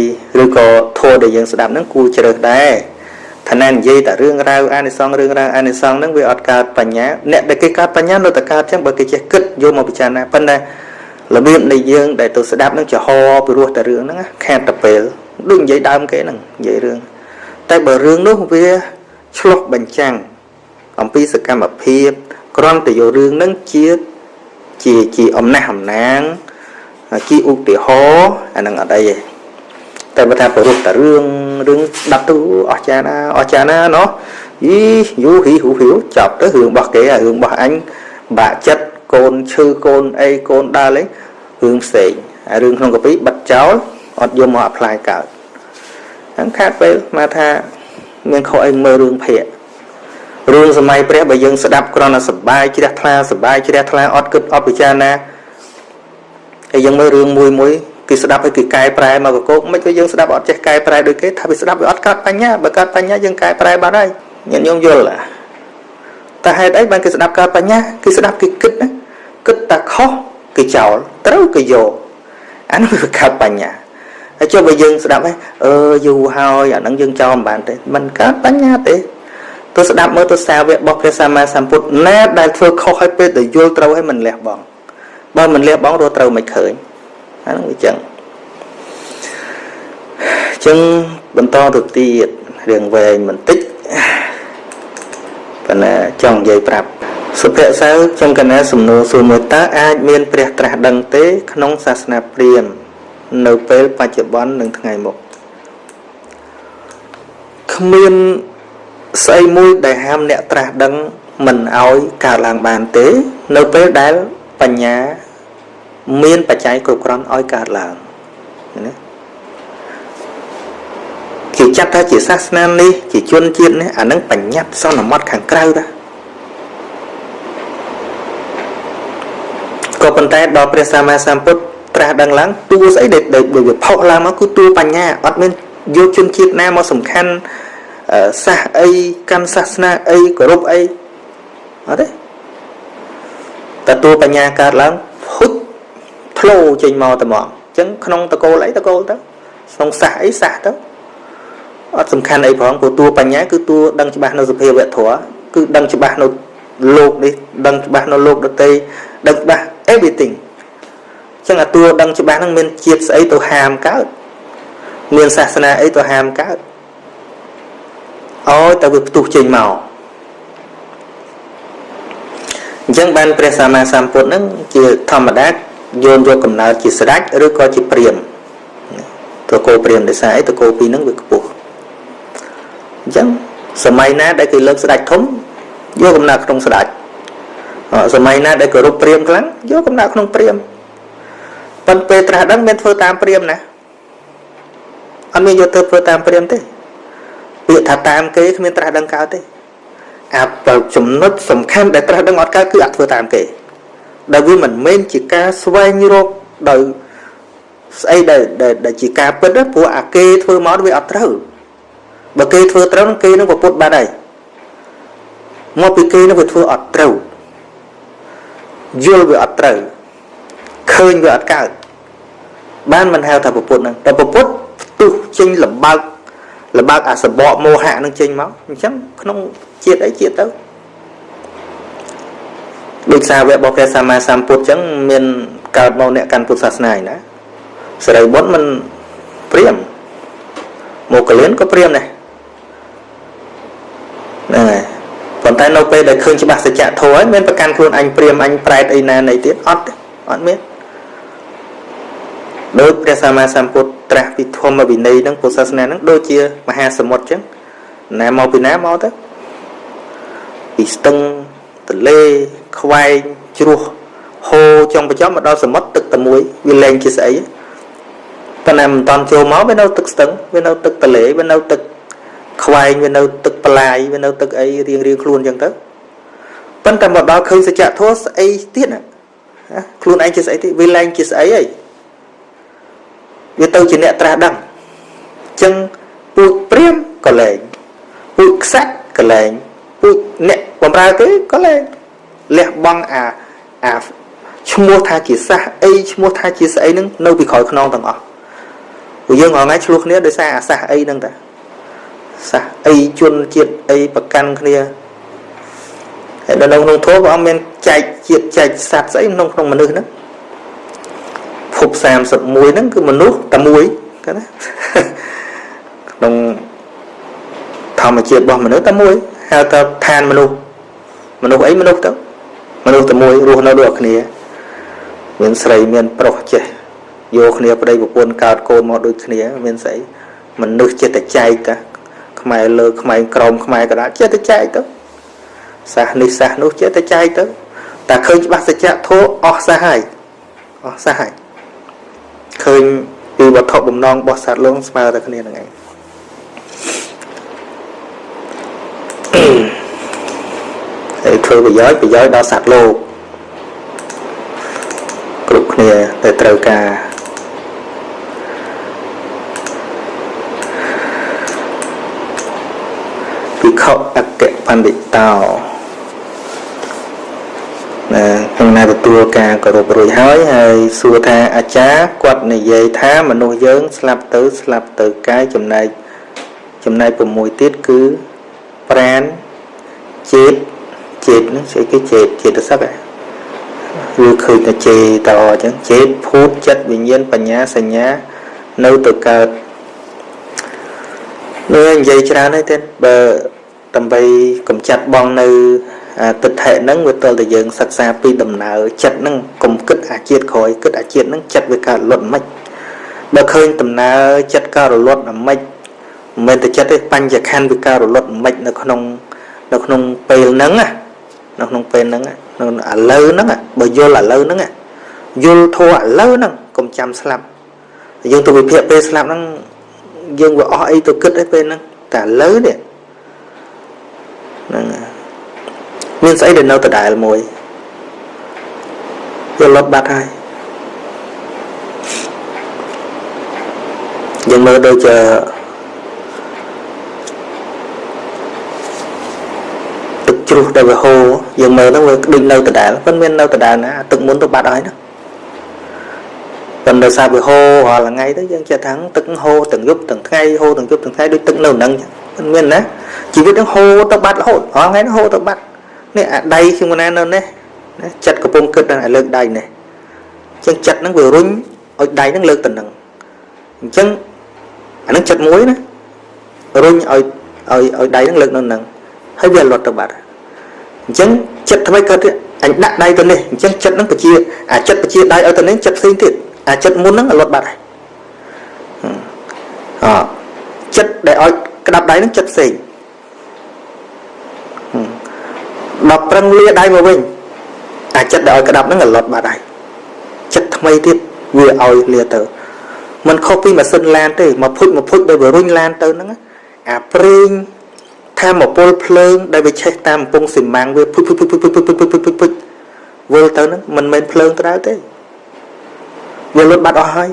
ឬក៏ធម៌ដែលយើងស្ដាប់ហ្នឹងគួរជ្រើសដែរថាណែនិយាយតែរឿងរ៉ាវអានិសងរឿងរ៉ាវអានិសងហ្នឹងវាអត់កើតបញ្ញាអ្នកដែលគេកើតបញ្ញានៅតែកើតចឹងបើគេចេះគិតយកមកពិចារណាប៉ុន្តែរបៀបនៃយើងដែលទៅស្ដាប់នឹងចំហពីរោះតែរឿងហ្នឹងខាតតែពេលដូចនិយាយដើមគេហ្នឹងនិយាយរឿង តែបើរឿងនោះវាឆ្លោះបញ្ចាំងអំពីសកម្មភាពគ្រាន់តែយករឿងហ្នឹងជាជាជាអំណះអំណាងជាឧទាហរណ៍អានឹងអត់អីទេតែបើថាប្រពុតតែរឿងរឿងដាប់ទៅអស្ចារ្យណាអស្ចារ្យណាណោះយីយូហ៊ីហ៊ូហ៊ីវចាប់ទៅរឿងរបស់គេរឿងរបស់អញបាក់ចិត្តកូនឈឺកូនអីកូនដើរលេងរឿងផ្សេងហើយរឿងក្នុងកាពីបាត់ចោលអត់យកមកអាប់ផ្លាយកើត ហ្នឹងខាតពេលមកថាមានខុសអីមើលរឿងភ័ក្ររឿងសម័យព្រះបើយើងស្ដាប់គ្រាន់តែសបាយជ្រះថ្លាសបាយជ្រះថ្លាអត់គិតអត់ពិចារណាហើយយើងមើលរឿងមួយមួយគេស្ដាប់ឲ្យគេកែប្រែមកកកមិនក៏យើងស្ដាប់អត់ចេះកែប្រែដូចគេថាវាស្ដាប់វាអត់កើតបញ្ញាបើកើតបញ្ញាយើងកែប្រែបាត់ហើយញាតិញោមយល់តែហេតុអីបានគេស្ដាប់កើតបញ្ញាគេស្ដាប់គេគិតណាគិតតែខុសគេចោលត្រូវគេយកអានោះវាកើតបញ្ញា ហើយចុះបើយើងស្ដាប់ហ្នឹងអឺយូរហើយអាហ្នឹងយើងចោលមិនបានទេมันកើតបញ្ញាទេទៅស្ដាប់មើលទៅសាវករបស់ព្រះសម្មាសម្ពុទ្ធណាដែលធ្វើខុសឲ្យពេលទៅយល់ត្រូវឲ្យមិនលះបង់បើមិនលះបង់រត់ត្រូវមិនឃើញអាហ្នឹងវាចឹងចឹងបន្តទៅទៀតរឿងវែងបន្តិចប៉ុន្តែចង់និយាយប្រាប់សុភសៅចំកណាសំណួរសួរមួយតើអាចមានព្រះត្រាស់ដឹងទេ ក្នុងសាសនាព្រាហ្មណ៍ នៅពេលបច្ចុប្បន្ននិងថ្ងៃមុខគ្មានស្អីមួយដែលហាមអ្នកត្រាស់ដឹងមិនឲ្យកើតឡើងបានទេ នៅពេលដែលបបញ្ញាមានបច្ច័យគ្រប់គ្រាន់ឲ្យកើតឡើងណាគេចាត់ថាជាសាសនានេះជាជនជាតិនេះអានឹងបញ្ញត្តិសន្មត់ខាងក្រៅតាក៏ប៉ុន្តែដល់ព្រះសម្មាសម្ពុទ្ធ ត្រាស់ដឹងឡើងតួស្អីដែលដូចវាផុសឡើងមកគឺតួបញ្ញាអត់មានយកជនជាតិណាមកសំខាន់សាសអីកាន់សាសនាអីគោរពអីអត់ទេតែតួបញ្ញាកើតឡើងហុចធ្លោចេញមកតែមកអញ្ចឹងក្នុងតកូលអីតកូលទៅក្នុងសាសអីសាសទៅអត់សំខាន់អីផងព្រោះតួបញ្ញាគឺតួដឹងច្បាស់នៅសភាវៈធម៌គឺដឹងច្បាស់នៅលោកនេះដឹងច្បាស់នៅលោកដតីដឹងច្បាស់ everything អញ្ចឹងអាតួដឹងច្បាស់ហ្នឹងមានជាតិស្អីទៅហាមកើតមានសាសនាអីទៅហាមកើតឲ្យតែវាផ្ទុះចេញមកអញ្ចឹងបានព្រះសម្មាសម្ពុទ្ធហ្នឹងជាធម្មតាយោនយកកំណើតជាស្ដេចឬក៏ជាព្រាមតកោព្រាមដោយសារអីតកោពីរហ្នឹងវាខ្ពស់អញ្ចឹងសម័យណាដែលគេលើកស្ដេចធំយកកំណើតក្នុងស្ដេចសម័យណាដែលគោរពព្រាមខ្លាំងយកកំណើតក្នុងព្រាម ប៉ុន្តែពេលត្រាស់ដឹងមានធ្វើតាមព្រាមណាអត់មានយកទៅធ្វើតាមព្រាមទេពាក្យថាតាមគេគ្មានត្រាស់ដឹងកើតទេអាចំណុចសំខាន់ដែលត្រាស់ដឹងអត់កើតគឺអត់ធ្វើតាមគេដែលវាមិនមែនជាការស្វែងរកដោយស្អីដែលដែលជាការពិតព្រោះអាគេធ្វើមកវាអត់ត្រូវបើគេធ្វើត្រូវគេនឹងប្រពុតបាត់ហើយមកពីគេនឹងវាធ្វើអត់ត្រូវយល់វាអត់ត្រូវ ឃើញវាអត់កើតបានមិនហៅថាប្រពុតហ្នឹងតែប្រពុតផ្ទុះចេញលំបើកលំបើកអាសបកមោហៈនឹងចេញមកអញ្ចឹងក្នុងជាតិអីជាតិទៅដូចសាវករបស់ព្រះសម្មាសម្ពុទ្ធអញ្ចឹងមានកើតមកអ្នកកាន់ពុទ្ធសាសនាឯណាសរិបុត្រមិនព្រាមមកកលៀនក៏ព្រាមដែរហ្នឹងហើយប៉ុន្តែនៅពេលដែលឃើញច្បាស់សច្ចធម៌ហើយមានប្រកាន់ខ្លួនអញព្រាមអញប្រែតអីណានៃទៀតអត់អត់មាន ដោយព្រះសម្មាសម្ពុទ្ធត្រាស់ពីធម្មវិន័យហ្នឹងពុទ្ធសាសនាហ្នឹងដូចជាមហាសមុទ្រចឹងណាមកពីណាមកទៅពីស្ទឹងទន្លេខ្វែងជ្រោះហូរចុងបញ្ចប់មកដល់សមុទ្រទឹកតែមួយវាលែងជាស្អីប៉ុន្តែមិនតាន់ចូលមកវានៅទឹកស្ទឹងវានៅទឹកទន្លេវានៅទឹកខ្វែងវានៅទឹកប្លាយវានៅទឹកអីរៀងរៀងខ្លួនចឹងទៅប៉ុន្តែមកដល់ឃើញសច្ចធម៌ស្អីទៀតណាខ្លួនឯងជាស្អីទៀតវាលែងជាស្អីហើយ វាទៅជាអ្នកត្រាស់ដឹងអញ្ចឹងពូជព្រាមក៏លែងពូជខ្សាច់ក៏លែងពូជអ្នកបំរើគេក៏លែងលះបង់អាអាឈ្មោះថាជាសះអីឈ្មោះថាជាស្អីហ្នឹងនៅពីក្រោយខ្នងទាំងអស់ពួកយើងរាល់ថ្ងៃឆ្លោះគ្នាដោយសារអាសះអីហ្នឹងតាសះអីជនជាតិអីប្រកាន់គ្នាហើយដល់ក្នុងធម៌ព្រះអង្គមានចែកជាតិចែកសត្វស្អីក្នុងក្នុងមនុស្សហ្នឹង ភព31ហ្នឹងគឺមនុស្សតែមួយគាត់ណាក្នុងធម្មជាតិរបស់មនុស្សតែមួយហៅថាឋានមនុស្សមនុស្សអីមនុស្សទៅមនុស្សតែមួយរស់នៅដូចគ្នា មានស្រីមានប្រុសចេះយកគ្នាប្តីប្រពន្ធកើតកូនមកដូចគ្នា មានស្អីមនុស្សចិត្តចែកតាខ្មែរលើខ្មែរក្រមខ្មែរកដាចិត្តចែកទៅសាសនេះសាសនោះចិត្តចែកទៅតែឃើញច្បាស់សច្ចធម៌អស់សាសហើយអស់សាសហើយ ឃើញពីវត្ថុបំណងរបស់សត្វលោកស្មើតែគ្នានឹងឯងហើយធ្វើប្រយោជន៍ប្រយោជន៍ដល់សត្វលោកគ្រប់គ្នាដែលត្រូវការវិខអគ្គបណ្ឌិតោ ណាខ្ញុំណាទទួលការគោរពរួចហើយហើយសួរថាអាចារ្យគាត់និយាយថាមនុស្សយើង ស្លាប់ទៅស្លាប់ទៅកាយចំណែកចំណែក6ទៀតគឺប្រានចេតចេតហ្នឹងស្អីគេចេតចេតសឹកឬឃើញតែចេតអញ្ចឹងចេតភូតចិត្តវិញ្ញាណបញ្ញាសញ្ញានៅទៅកើតលើនិយាយច្រើនហើយទេបើដើម្បីកំចាត់បងនៅ ទិដ្ឋិហ្នឹងវាទល់តែយើងសិក្សាពីដំណើរចិត្តហ្នឹងកុំគិតអាជាតិក្រោយគិតអាជាតិហ្នឹងចិត្តវាកើតលត់មិនបើឃើញដំណើរចិត្តកើតរលត់មិនមិនមែនតែចិត្តទេបញ្ញខណ្ឌវាកើតរលត់មិននៅក្នុងនៅក្នុងពេលហ្នឹងណានៅក្នុងពេលហ្នឹងនៅឥឡូវហ្នឹងបើយល់ឥឡូវហ្នឹងយល់ធัวឥឡូវហ្នឹងកុំចាំស្លាប់យើងទៅវិភាគពេលស្លាប់ហ្នឹងយើងវាអស់អីទៅគិតឯពេលហ្នឹងតែឥឡូវនេះហ្នឹង មានស្អីដែលនៅដដែលមួយវាលត់បាត់ហើយយើងមើលដូចជាទឹកជ្រោះដែលវាហូរយើងមើលហ្នឹងវាដូចនៅដដែលមិនមាននៅដដែលណាទឹកមុនទៅបាត់ហើយណាប៉ុន្តែសារវាហូររាល់ថ្ងៃទៅយើងចេះថាទឹកហូរទាំងយប់ទាំងថ្ងៃហូរទាំងយប់ទាំងថ្ងៃដូចទឹកនៅនឹងមិនមានណាជីវិតនឹងហូរទៅបាត់រហូតរាល់ថ្ងៃហ្នឹងហូរទៅបាត់ នេះអាដៃខ្ញុំណានៅនេះណាចិត្តកំពុងគិតដល់លើកដៃនេះអញ្ចឹងចិត្តហ្នឹងវារុញឲ្យដៃហ្នឹងលើកទៅនឹងអញ្ចឹងអាហ្នឹងចិត្តមួយណារុញឲ្យឲ្យឲ្យដៃហ្នឹងលើកនៅនឹងហើយវាលត់ទៅបាត់អញ្ចឹងចិត្តថ្មីកើតអញដាក់ដៃទៅនេះអញ្ចឹងចិត្តហ្នឹងបជាអាចិត្តបជាដៃឲ្យទៅនេះចិត្តផ្សេងទៀតអាចិត្តមុនហ្នឹងលត់បាត់ហើយអចិត្តដែលឲ្យក្តាប់ដៃហ្នឹងចិត្តផ្សេង ដល់ប្រឹងលាដៃមកវិញអាចិត្តដែលឲ្យក្តាប់ហ្នឹងលត់បាត់ហើយចិត្តថ្មីទៀតវាឲ្យលាទៅมันខុសពីម៉ាស៊ីនឡានទេមកភុចមកភុចដោយវារុញឡានទៅហ្នឹងអាប្រេងថាមពលភ្លើងដែលវាឆេះតាមកំពង់ស៊ីម៉ាំងវាភុចភុចភុចភុចភុចភុចភុចភុចភុចភុចវិលទៅហ្នឹងមិនមែនភ្លើងក្តៅទេវាលុតបាត់អស់ហើយ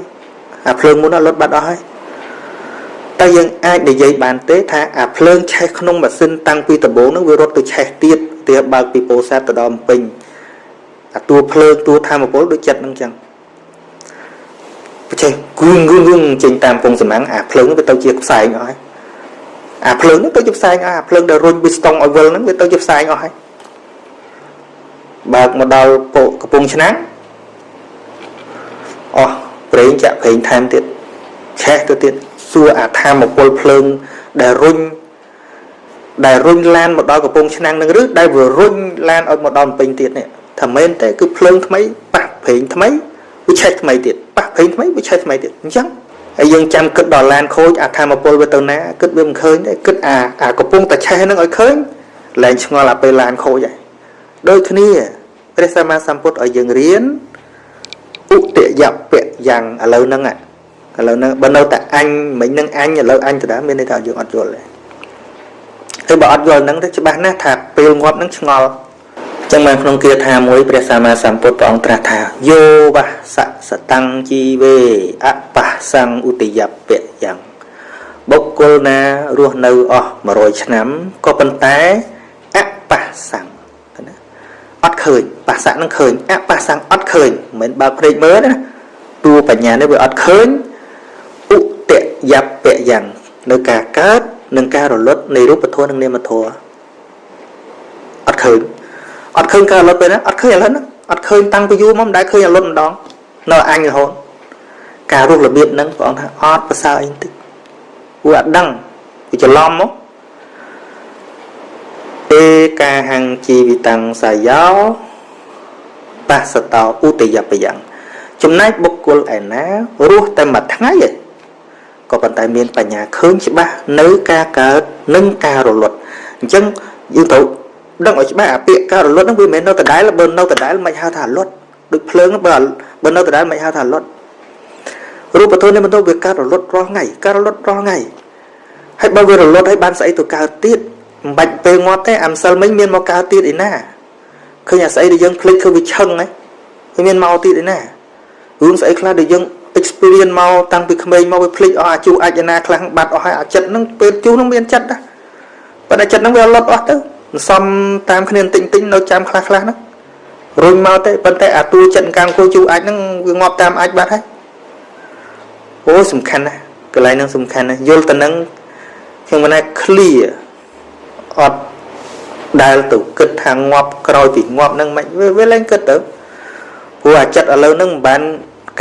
អាភ្លើងមុនលុតបាត់អស់ហើយ តែយើងអាចនិយាយបានទេថាអាភ្លើងឆេះក្នុងម៉ាស៊ីនតាំងពីដំបូងហ្នឹងវារត់ទៅឆេះទៀតទាបើកពីពោធិ៍សាត់ទៅដល់ពេញអាតួភ្លើងតួធម្មពលដូចចិត្តហ្នឹងចឹងប្រចេះគឿងគឿងគឿងចេញតាមពងសំណាំងអាភ្លើងវាទៅជាផ្សែងអស់ហើយអាភ្លើងនេះទៅជាផ្សែងអស់អាភ្លើងដែលរុញវាស្ទង់ឲ្យវិលហ្នឹងវាទៅជាផ្សែងអស់ហើយបើកមកដល់ពោកំពង់ឆ្នាំងអស់ប្រេងចាក់ប្រេងថែមទៀតឆេះទៅទៀត សួរអាធម្មពលភ្លើងដែលរុញដែលរុញឡានមកដល់កំពង់ឆ្នាំងនឹងឬដែលវារុញឡានឲ្យមកដល់ពេញទៀតនេះថាមែនទេគឺភ្លើងថ្មីប៉ះប្រេងថ្មីវាឆេះថ្មីទៀតប៉ះប្រេងថ្មីវាឆេះថ្មីទៀតអញ្ចឹងហើយយើងចាំគិតដល់ឡានខូចអាធម្មពលវាទៅណាគិតវាមិនឃើញទេគិតអាអាកំពុងតែឆេះនឹងឲ្យឃើញលែងឆ្ងល់អាពេលឡានខូចហើយដូចគ្នាព្រះសម្មាសម្ពុទ្ធឲ្យយើងរៀនឧទយពៈយ៉ាងឥឡូវហ្នឹង ឥឡូវហ្នឹងបើនៅតែអញមិញហ្នឹងអញឥឡូវអញទៅដែរមានន័យថាយើងអត់យល់ទេហើយបើអត់យល់ហ្នឹងទៅច្បាស់ណាស់ថាពេលងាប់ហ្នឹងឆ្ងល់ចឹងបានក្នុងគាថាមួយព្រះសម្មាសម្ពុទ្ធព្រះអង្គត្រាស់ថាយោវសសតੰជីវេអបសੰឧទយពៈយ៉ាងបុគ្គលណារស់នៅអស់100ឆ្នាំក៏ប៉ុន្តែអបសੰអត់ឃើញបាសៈនឹងឃើញអបាសੰអត់ឃើញមិនបើភ្នែកមើលណាតួបញ្ញានេះវាអត់ឃើញ ឧតយពៈយ៉ាងនៅការកើតនិងការរលត់នៃរូបធម៌និងនាមធម៌អត់ឃើញអត់ឃើញការរលត់ពេលណាអត់ឃើញឥឡូវហ្នឹងអត់ឃើញតាំងពីយូរមកមិនដែលឃើញរលត់ម្ដងនៅអញរហូតការរស់របៀបហ្នឹងព្រះអង្គថាអត់ប្រសើរអីបន្តិចពួកអត់ដឹងវាច្រឡំមកទេកាហੰជីវិតੰសាយោបសតោឧតយបយ៉ាងចំណែកបុគ្គលឯណារស់តែមួយថ្ងៃឯង ក៏ប៉ុន្តែមានបញ្ញាឃើញច្បាស់នៅការកើតនិងការរលត់អញ្ចឹងយើងត្រូវដឹងឲ្យច្បាស់អាពាក្យការរលត់ហ្នឹងវាមិនមែននៅដដែលបើនៅដដែលមិនហៅថារលត់ដូចភ្លើងបើបើនៅដដែលមិនហៅថារលត់រូបធម៌នេះមិនទៅវាកើតរលត់រាល់ថ្ងៃកើតរលត់រាល់ថ្ងៃហើយបើវារលត់ហើយបានស្អីទៅកើតទៀតមិនបាច់ពេលងាប់ទេអាម្សិលមិញមានមកកើតទៀតឯណាឃើញអាស្អីដែលយើងភ្លេចគឺវាឆឹងហ្នឹងវាមានមកទៀតឯណារឿងស្អីខ្លះដែលយើង experience មកតាំងពីក្មេងមកវាភ្លេចអស់អាជូអាចណាខ្លះបាត់អស់ហើយអាចិត្តហ្នឹងពេលជូហ្នឹងមានចិត្តណាប៉ុន្តែចិត្តហ្នឹងវាលត់អស់ទៅសំតាមគ្នាតិចតិចនៅចាំខ្លះខ្លះហ្នឹងរុញមកទេប៉ុន្តែអាតួចិត្តកាំគោជូអាចហ្នឹងវាងាប់តាមអាចបាត់ហើយអូសំខាន់ណាស់កន្លែងហ្នឹងសំខាន់ណាស់យល់ទៅនឹងខ្ញុំមិនថា clear អត់ដែលទៅគិតថាងាប់ក្រោយពីងាប់ហ្នឹងមិនវាលែងគិតទៅព្រោះអាចិត្តឥឡូវហ្នឹងមិនបាន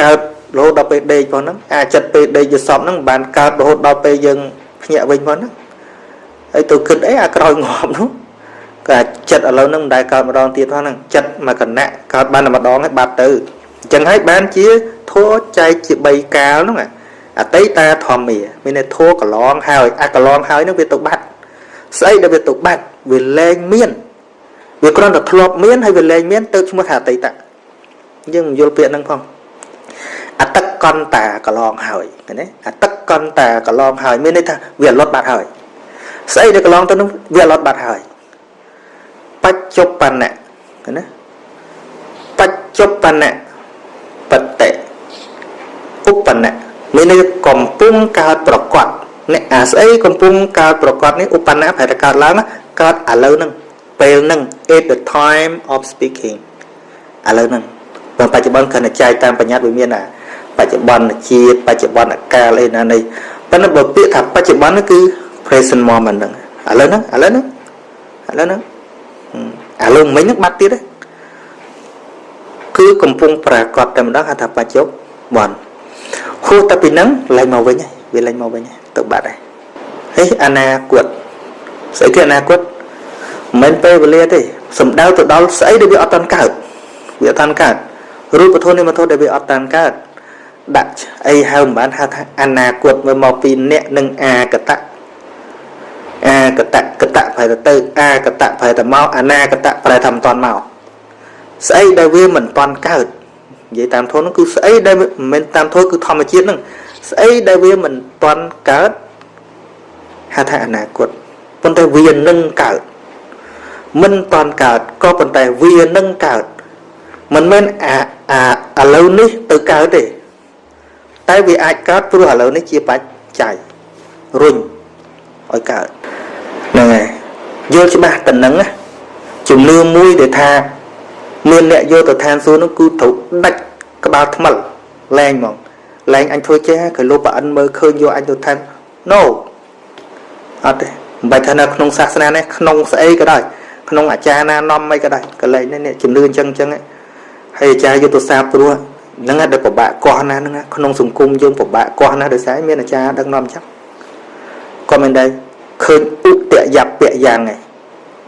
កើត រហូតដល់ពេលដេកផងហ្នឹងអាចិត្តពេលដេកយសពហ្នឹងមិនបានកើតរហូតដល់ពេលយើងភ្ញាក់វិញផងហ្នឹងហើយទៅគិតអីអាក្រោយងាប់នោះក៏ចិត្តឥឡូវហ្នឹងមិនដែលកើតម្ដងទៀតផងហ្នឹងចិត្តមកគណៈកើតបានតែម្ដងហើយបាត់ទៅអញ្ចឹងហើយបានជាធัวចែកជា3កាលហ្នឹងអតីតាធម្មាមានន័យធัวកន្លងហើយអាកន្លងហើយហ្នឹងវាទៅបាត់ស្អីដែលវាទៅបាត់វាលែងមានវាគ្រាន់តែធ្លាប់មានហើយវាលែងមានទៅឈ្មោះថាអតីតយើងមិនយល់ពាក្យហ្នឹងផង អតិកន្តាកន្លងហើយឃើញទេអតិកន្តាកន្លងហើយមានន័យថាវាលត់បាត់ហើយស្អីដែលកន្លងទៅនោះវាលត់បាត់ហើយបច្ចុប្បន្នៈឃើញទេបច្ចុប្បន្នៈបតិឧបនៈមានន័យកំពុងកើតប្រកបអ្នកអាស្អីកំពុងកើតប្រកបនេះឧបនៈប្រែតែកើតឡើងកើតឥឡូវហ្នឹងពេលហ្នឹង at the time of speaking ឥឡូវហ្នឹងបើបច្ចុប្បន្នគណចែកតាមបញ្ញត្តិវាមានណា បច្ចុប្បន្នជាតិបច្ចុប្បន្នកាលអីណានេះប៉ុន្តែបើពាក្យថាបច្ចុប្បន្នគឺ present moment ហ្នឹងឥឡូវហ្នឹងឥឡូវហ្នឹងឥឡូវហ្នឹងឥឡូវមិញហ្នឹងបាត់ទៀតទេគឺកំពុងប្រកាសតែម្ដងហៅថាបច្ចុប្បន្នហួសតែពីហ្នឹងលែងមកវិញហើយវាលែងមកវិញហើយទៅបាត់ហើយហើយអនាគតស្អីគឺអនាគតមិនពេលវេលាទេសំដៅទៅដល់ស្អីដែលវាអត់តាន់កើតវាអត់តាន់កើតរូបធម៌និមធម៌ដែលវាអត់តាន់កើត ដាក់អីហៅមិនបានហៅថាអនាគតមើលមកពីអ្នកនិងអាកតៈអាកតៈកតៈប្រែទៅទៅអាកតៈប្រែទៅមកអនាកតៈប្រែថាមិនតាន់មកស្អីដែលវាមិនតាន់កើតនិយាយតាមធម៌នោះគឺស្អីដែលមិនមែនតាមធម៌គឺធម្មជាតិហ្នឹងស្អីដែលវាមិនតាន់កើតហៅថាអនាគតប៉ុន្តែវានឹងកើតមិនតាន់កើតក៏ប៉ុន្តែវានឹងកើតមិនមែនអាអាឥឡូវនេះទៅកើតទេ តែវាអាចកើតព្រោះឥឡូវនេះជាបច្ច័យរុញឲ្យកើតហ្នឹងហើយយល់ច្បាស់ទៅនឹងជំនឿមួយដែលថាមានអ្នកយកទៅឋានសួគ៌នោះគឺត្រូវដាច់ក្បាលថ្មិលលែងហ្មងលែងអញធ្វើចេះក៏លោកប្រអិនមើលឃើញយកអញទៅឋាន no អត់ទេមិនបាច់ថានៅក្នុងសាសនានេះក្នុងស្អីក៏ដោយក្នុងអាចារ្យណានាំមិនក៏ដោយកលែងនេះជំនឿអញ្ចឹងអញ្ចឹងហើយអាចារ្យយុទ្ធសាស្ត្រព្រោះ ហ្នឹងដែលពិបាកកោះណាហ្នឹងក្នុងសង្គមយើងពិបាកកោះណាដោយសារមានអាចារ្យដឹកនាំអញ្ចឹងក៏មិនដែរឃើញឧបយពៈយ៉ាងឯង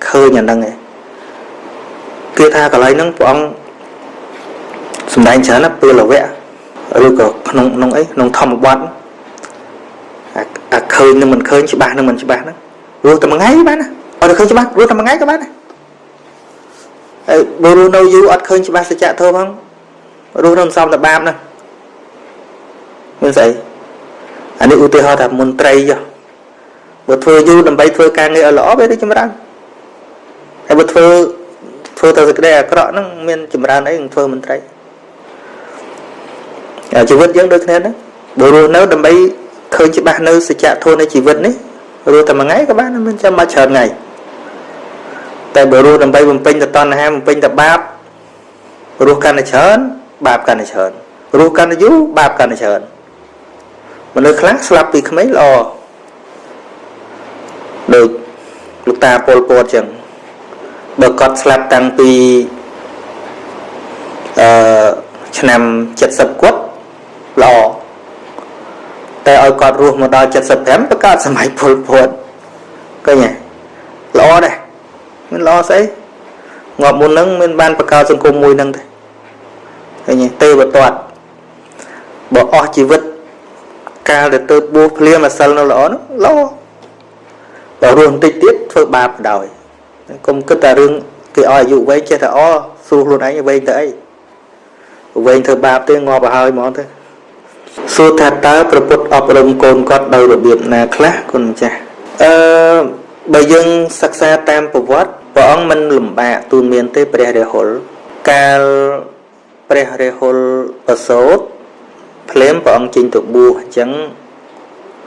ឃើញអាហ្នឹងឯងគឺថាកន្លែងហ្នឹងព្រះអង្គសំដែងច្រើនណាពេលវៈឬក៏ក្នុងក្នុងអីក្នុងធម្មបទអាឃើញនឹងមិនឃើញច្បាស់នឹងមិនច្បាស់ហ្នឹងរស់តែមួយថ្ងៃបានណាអត់ឃើញច្បាស់រស់តែមួយថ្ងៃក៏បានដែរហើយបើរស់នៅយូរអត់ឃើញច្បាស់សច្ចធម៌ផង រស់នៅសំតែបាបណាមានស្អីអានេះឧទាហរណ៍ថាមន្ត្រីចុះបើធ្វើយូរដើម្បីធ្វើការងារឲ្យល្អវាទៅចម្រើនហើយបើធ្វើធ្វើទៅសេចក្តីអាក្រក់ហ្នឹងមានចម្រើនអីនឹងធ្វើមន្ត្រីជីវិតយើងដូចគ្នាហ្នឹងបើរស់នៅដើម្បីឃើញច្បាស់នៅសច្ចធម៌នៃជីវិតនេះរស់តែមួយថ្ងៃក៏បានមិនចាំមកច្រើនថ្ងៃតែបើរស់ដើម្បីបំពេញទៅតណ្ហាបំពេញទៅបាបរស់កាន់តែច្រើន បាបកាន់តែច្រើនរស់កាន់តែយូរបាបកាន់តែច្រើនមនុស្សខ្លះស្លាប់ពីក្មេងល្អដូចលោកតាពលពតចឹងបើគាត់ស្លាប់តាំងពីអឺឆ្នាំ70គាត់ល្អតែឲ្យគាត់រស់មកដល់75បង្កើតសម័យពលពតឃើញទេល្អដែរមានល្អស្អីងាប់មុនហ្នឹងមានបានបង្កើតសង្គមមួយហ្នឹងទេ ឃើញទេទេវតាត់បើអស់ជីវិតកាលដែលទៅបួសភ្លាមអាសិលនៅល្អនោះល្អបើរស់បន្តិចទៀតធ្វើបាបដោយកុំគិតតែរឿងគេឲ្យអាយុវែងចេះតែអស្រួលខ្លួនឯងវែងទៅអីវែងធ្វើបាបទេងាប់ទៅហើយហ្មងទៅសួរថាតើប្រពុតអប់រំកូនគាត់ដោយរបៀបណាខ្លះគុណម្ចាស់អឺបើយើងសិក្សាតាមប្រវត្តិព្រះអង្គមិនលំបាកទូនមានទេព្រះរាហុលកាល ព្រះរាហុលប្រសូតភ្លាមព្រះអង្គចេញទៅបួសអញ្ចឹង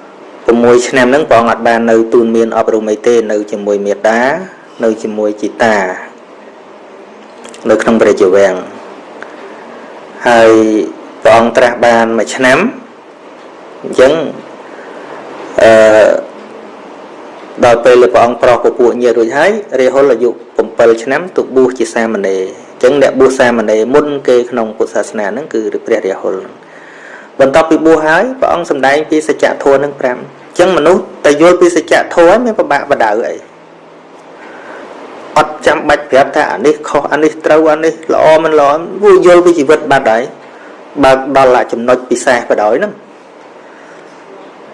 6ឆ្នាំហ្នឹងព្រះអង្គអត់បាននៅទូនមានអប់រំអីទេនៅជាមួយមេតា នៅជាមួយជីតា នៅក្នុងព្រះជាវាំងហើយព្រះអង្គត្រាស់បានមួយឆ្នាំអញ្ចឹងអឺដល់ពេលព្រះអង្គប្រោះពពួកញាតិរួចហើយរាហុលអាយុ7ឆ្នាំទៅបួសជាសាមណេរអញ្ចឹងអ្នកបួសសាមណេរមុនគេក្នុងពុទ្ធសាសនាហ្នឹងគឺព្រះរាហុលបន្ទាប់ពីបួសហើយព្រះអង្គសម្ដែងពីសច្ចធម៌នឹង5អញ្ចឹងមនុស្សតែយល់ពីសច្ចធម៌មានប្របាក់បដៅអីអត់ចាំបាច់ប្រាប់ថាអានេះខុសអានេះត្រូវអានេះល្អមិនល្អវាយល់ពីជីវិតបាត់ហើយបើកដល់ចំណុចពិសេសបដ ாய் ហ្នឹង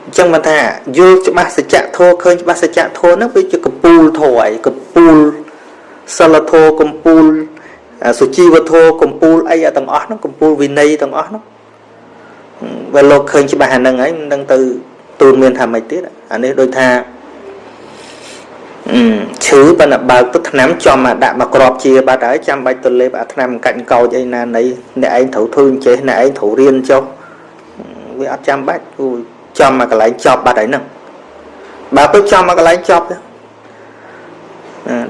អញ្ចឹងមិនថាយល់ច្បាស់សច្ចធម៌ឃើញច្បាស់សច្ចធម៌ហ្នឹងវាជាកពូលធម៌ឯងកពូលសិលធម៌កម្ពូល សុជីវធម៌កម្ពូលអីទាំងអស់ហ្នឹងកម្ពូលវិន័យទាំងអស់ហ្នឹងបើលោកឃើញច្បាស់អាហ្នឹងហើយមិនដឹងទៅទូនមានថាម៉េចទៀតអានេះដូចថាឈឺប៉ុន្តែបើកទៅថ្នាំចំមកដាក់មកក្របជាបាត់ហើយចាំបាច់ទៅលេបអាថ្នាំកាច់កោចអីណានៃអ្នកឯងត្រូវធ្វើអញ្ចេះអ្នកឯងត្រូវរៀនចុះវាអត់ចាំបាច់គូចំមកកន្លែងចប់បាត់ហើយហ្នឹងបើទៅចំមកកន្លែងចប់ទៅ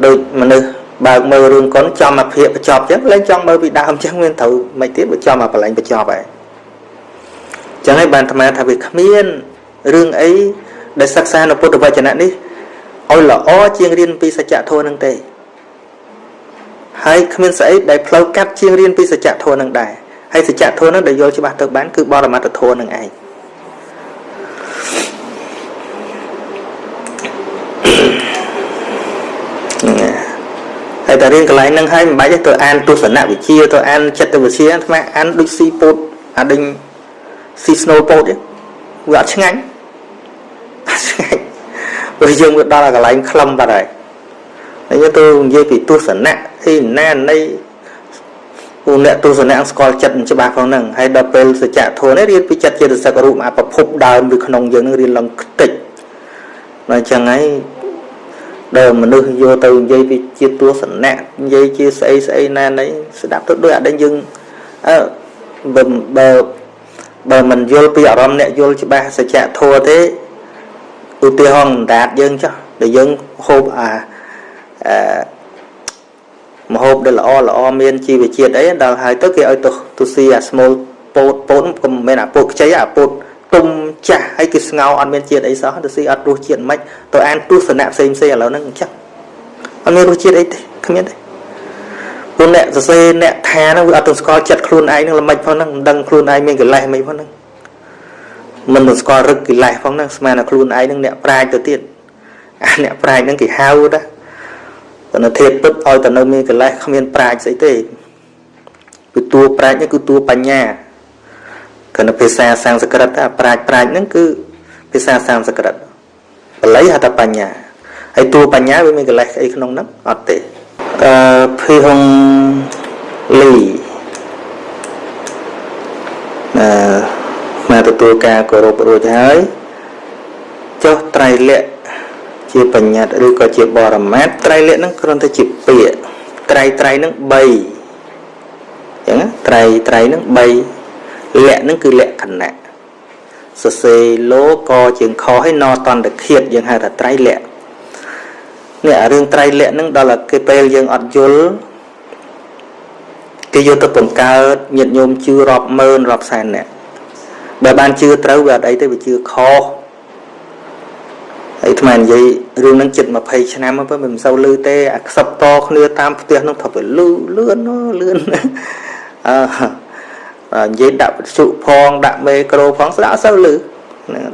ដូចមនុស្ស បើកមើលរឿងកុនចំមកភាកបញ្ចប់អញ្ចឹងលែងចង់មើលពីដើមអញ្ចឹងមានត្រូវមិនទៀតបើចំមកកន្លែងបញ្ចប់ហើយអញ្ចឹងហើយបានអាត្មាថាវាគ្មានរឿងអីដែលសិក្សានៅពុទ្ធវចនៈនេះឲ្យល្អជាងរៀនពីសច្ចធម៌នឹងទេហើយគ្មានស្អីដែលផ្លូវកាត់ជាងរៀនពីសច្ចធម៌នឹងដែរហើយសច្ចធម៌នឹងដែលយល់ច្បាស់ទៅបានគឺបរមត្តធម៌នឹងឯង ហើយតែរៀនកន្លែងហ្នឹងហើយមិនបាច់ទៅអានទស្សនវិជ្ជាទៅអានចិត្តវិទ្យាអាត្មាអានដូចស៊ីពោតអាដេញស៊ីស្នូលពោតវាអត់ឆ្ងាញ់ឆ្ងាញ់ព្រោះយើងវាដល់កន្លែងខ្លឹមបាត់ហើយហើយទៅនិយាយពីទស្សនៈអីណានៃពូអ្នកទស្សនៈស្គាល់ចិត្តច្បាស់ផងហ្នឹងហើយដល់ពេលសច្ចធម៌នេះរៀនពីចិត្តចេតសិករូបអប្រភពដើមនៅក្នុងយើងនឹងរៀនឡើងខ្ទេចតែអញ្ចឹងហើយ ដែលមនុស្សយកទៅនិយាយពីជាទស្សនៈនិយាយជាស្អីស្អីណានៃស្ដាប់ទៅដូចអត់ដឹងយើងអឺបើបើបើមិនយល់ពីអារម្មណ៍អ្នកយល់ច្បាស់សច្ចធម៌ទេឧទាហរណ៍អណ្ដាតយើងចុះដែលយើងហូបអាអឺមហូបដែលល្អល្អមានជីវជាតិអីដល់ហើយទៅគេឲ្យទៅទៅស៊ីអាស្មូលពោតពោតក៏មិនមែនអាពោតខ្ចីអាពោត ទុំចាស់ហើយគឺស្ងោអត់មានជាតិអីសោះទៅស៊ីអត់រសជាតិមិនទៅអានទស្សនៈផ្សេងផ្សេងឥឡូវហ្នឹងអញ្ចឹងអត់មានរសជាតិអីទេគ្មានទេព្រោះអ្នកសរសេរអ្នកថាហ្នឹងវាអត់ទៅស្គាល់ចិត្តខ្លួនឯងនឹងល្មិចផងហ្នឹងមិនដឹងខ្លួនឯងមានកិលេសមិនផងហ្នឹងមិនទៅស្គាល់រឹកកិលេសផងហ្នឹងស្មានតែខ្លួនឯងនឹងអ្នកប្រាជ្ញទៅទៀតអាអ្នកប្រាជ្ញហ្នឹងគេហៅតាតែនៅធៀបពិតឲ្យតែនៅមានកិលេសគ្មានប្រាជ្ញស្អីទេគឺតួប្រាជ្ញនេះគឺតួបញ្ញា គណៈភាសាសំស្ក្រឹតថាប្រាជ្ញប្រាជ្ញហ្នឹងគឺភាសាសំស្ក្រឹតបល័យហៅថាបញ្ញាហើយតួបញ្ញាវាមានកិលេសអីក្នុងហ្នឹងអត់ទេអឺភីហុងលីអឺមកទទួលការគោរពរួចហើយចុះត្រៃលក្ខជាបញ្ញត្តិឬក៏ជាបរមត្ថត្រៃលក្ខហ្នឹងគ្រាន់តែជាពាក្យត្រៃត្រៃហ្នឹង3អញ្ចឹងត្រៃត្រៃហ្នឹង3 លក្ខហ្នឹងគឺលក្ខណៈសរសេរលោកជាងខឲ្យណតន្តឃាតយើងហៅថាត្រៃលក្ខនេះអារឿងត្រៃលក្ខហ្នឹងដល់គេពេលយើងអត់យល់គេយកទៅបង្កើតញាតិញោមជឿរាប់ម៉ឺនរាប់សែននាក់បើបានជឿត្រូវវាអត់អីទេវាជឿខុសហើយថ្មនិយាយរឿងហ្នឹងចិត្ត20ឆ្នាំទៅមិនសូវលឺទេអាខ្សឹបតគ្នាតាមផ្ទះហ្នឹងថាវាលឺលឿនលឿនអឺ និយាយដាក់វិទ្យុផងដាក់មេក្រូផងស្ដាប់អត់សូវលឺ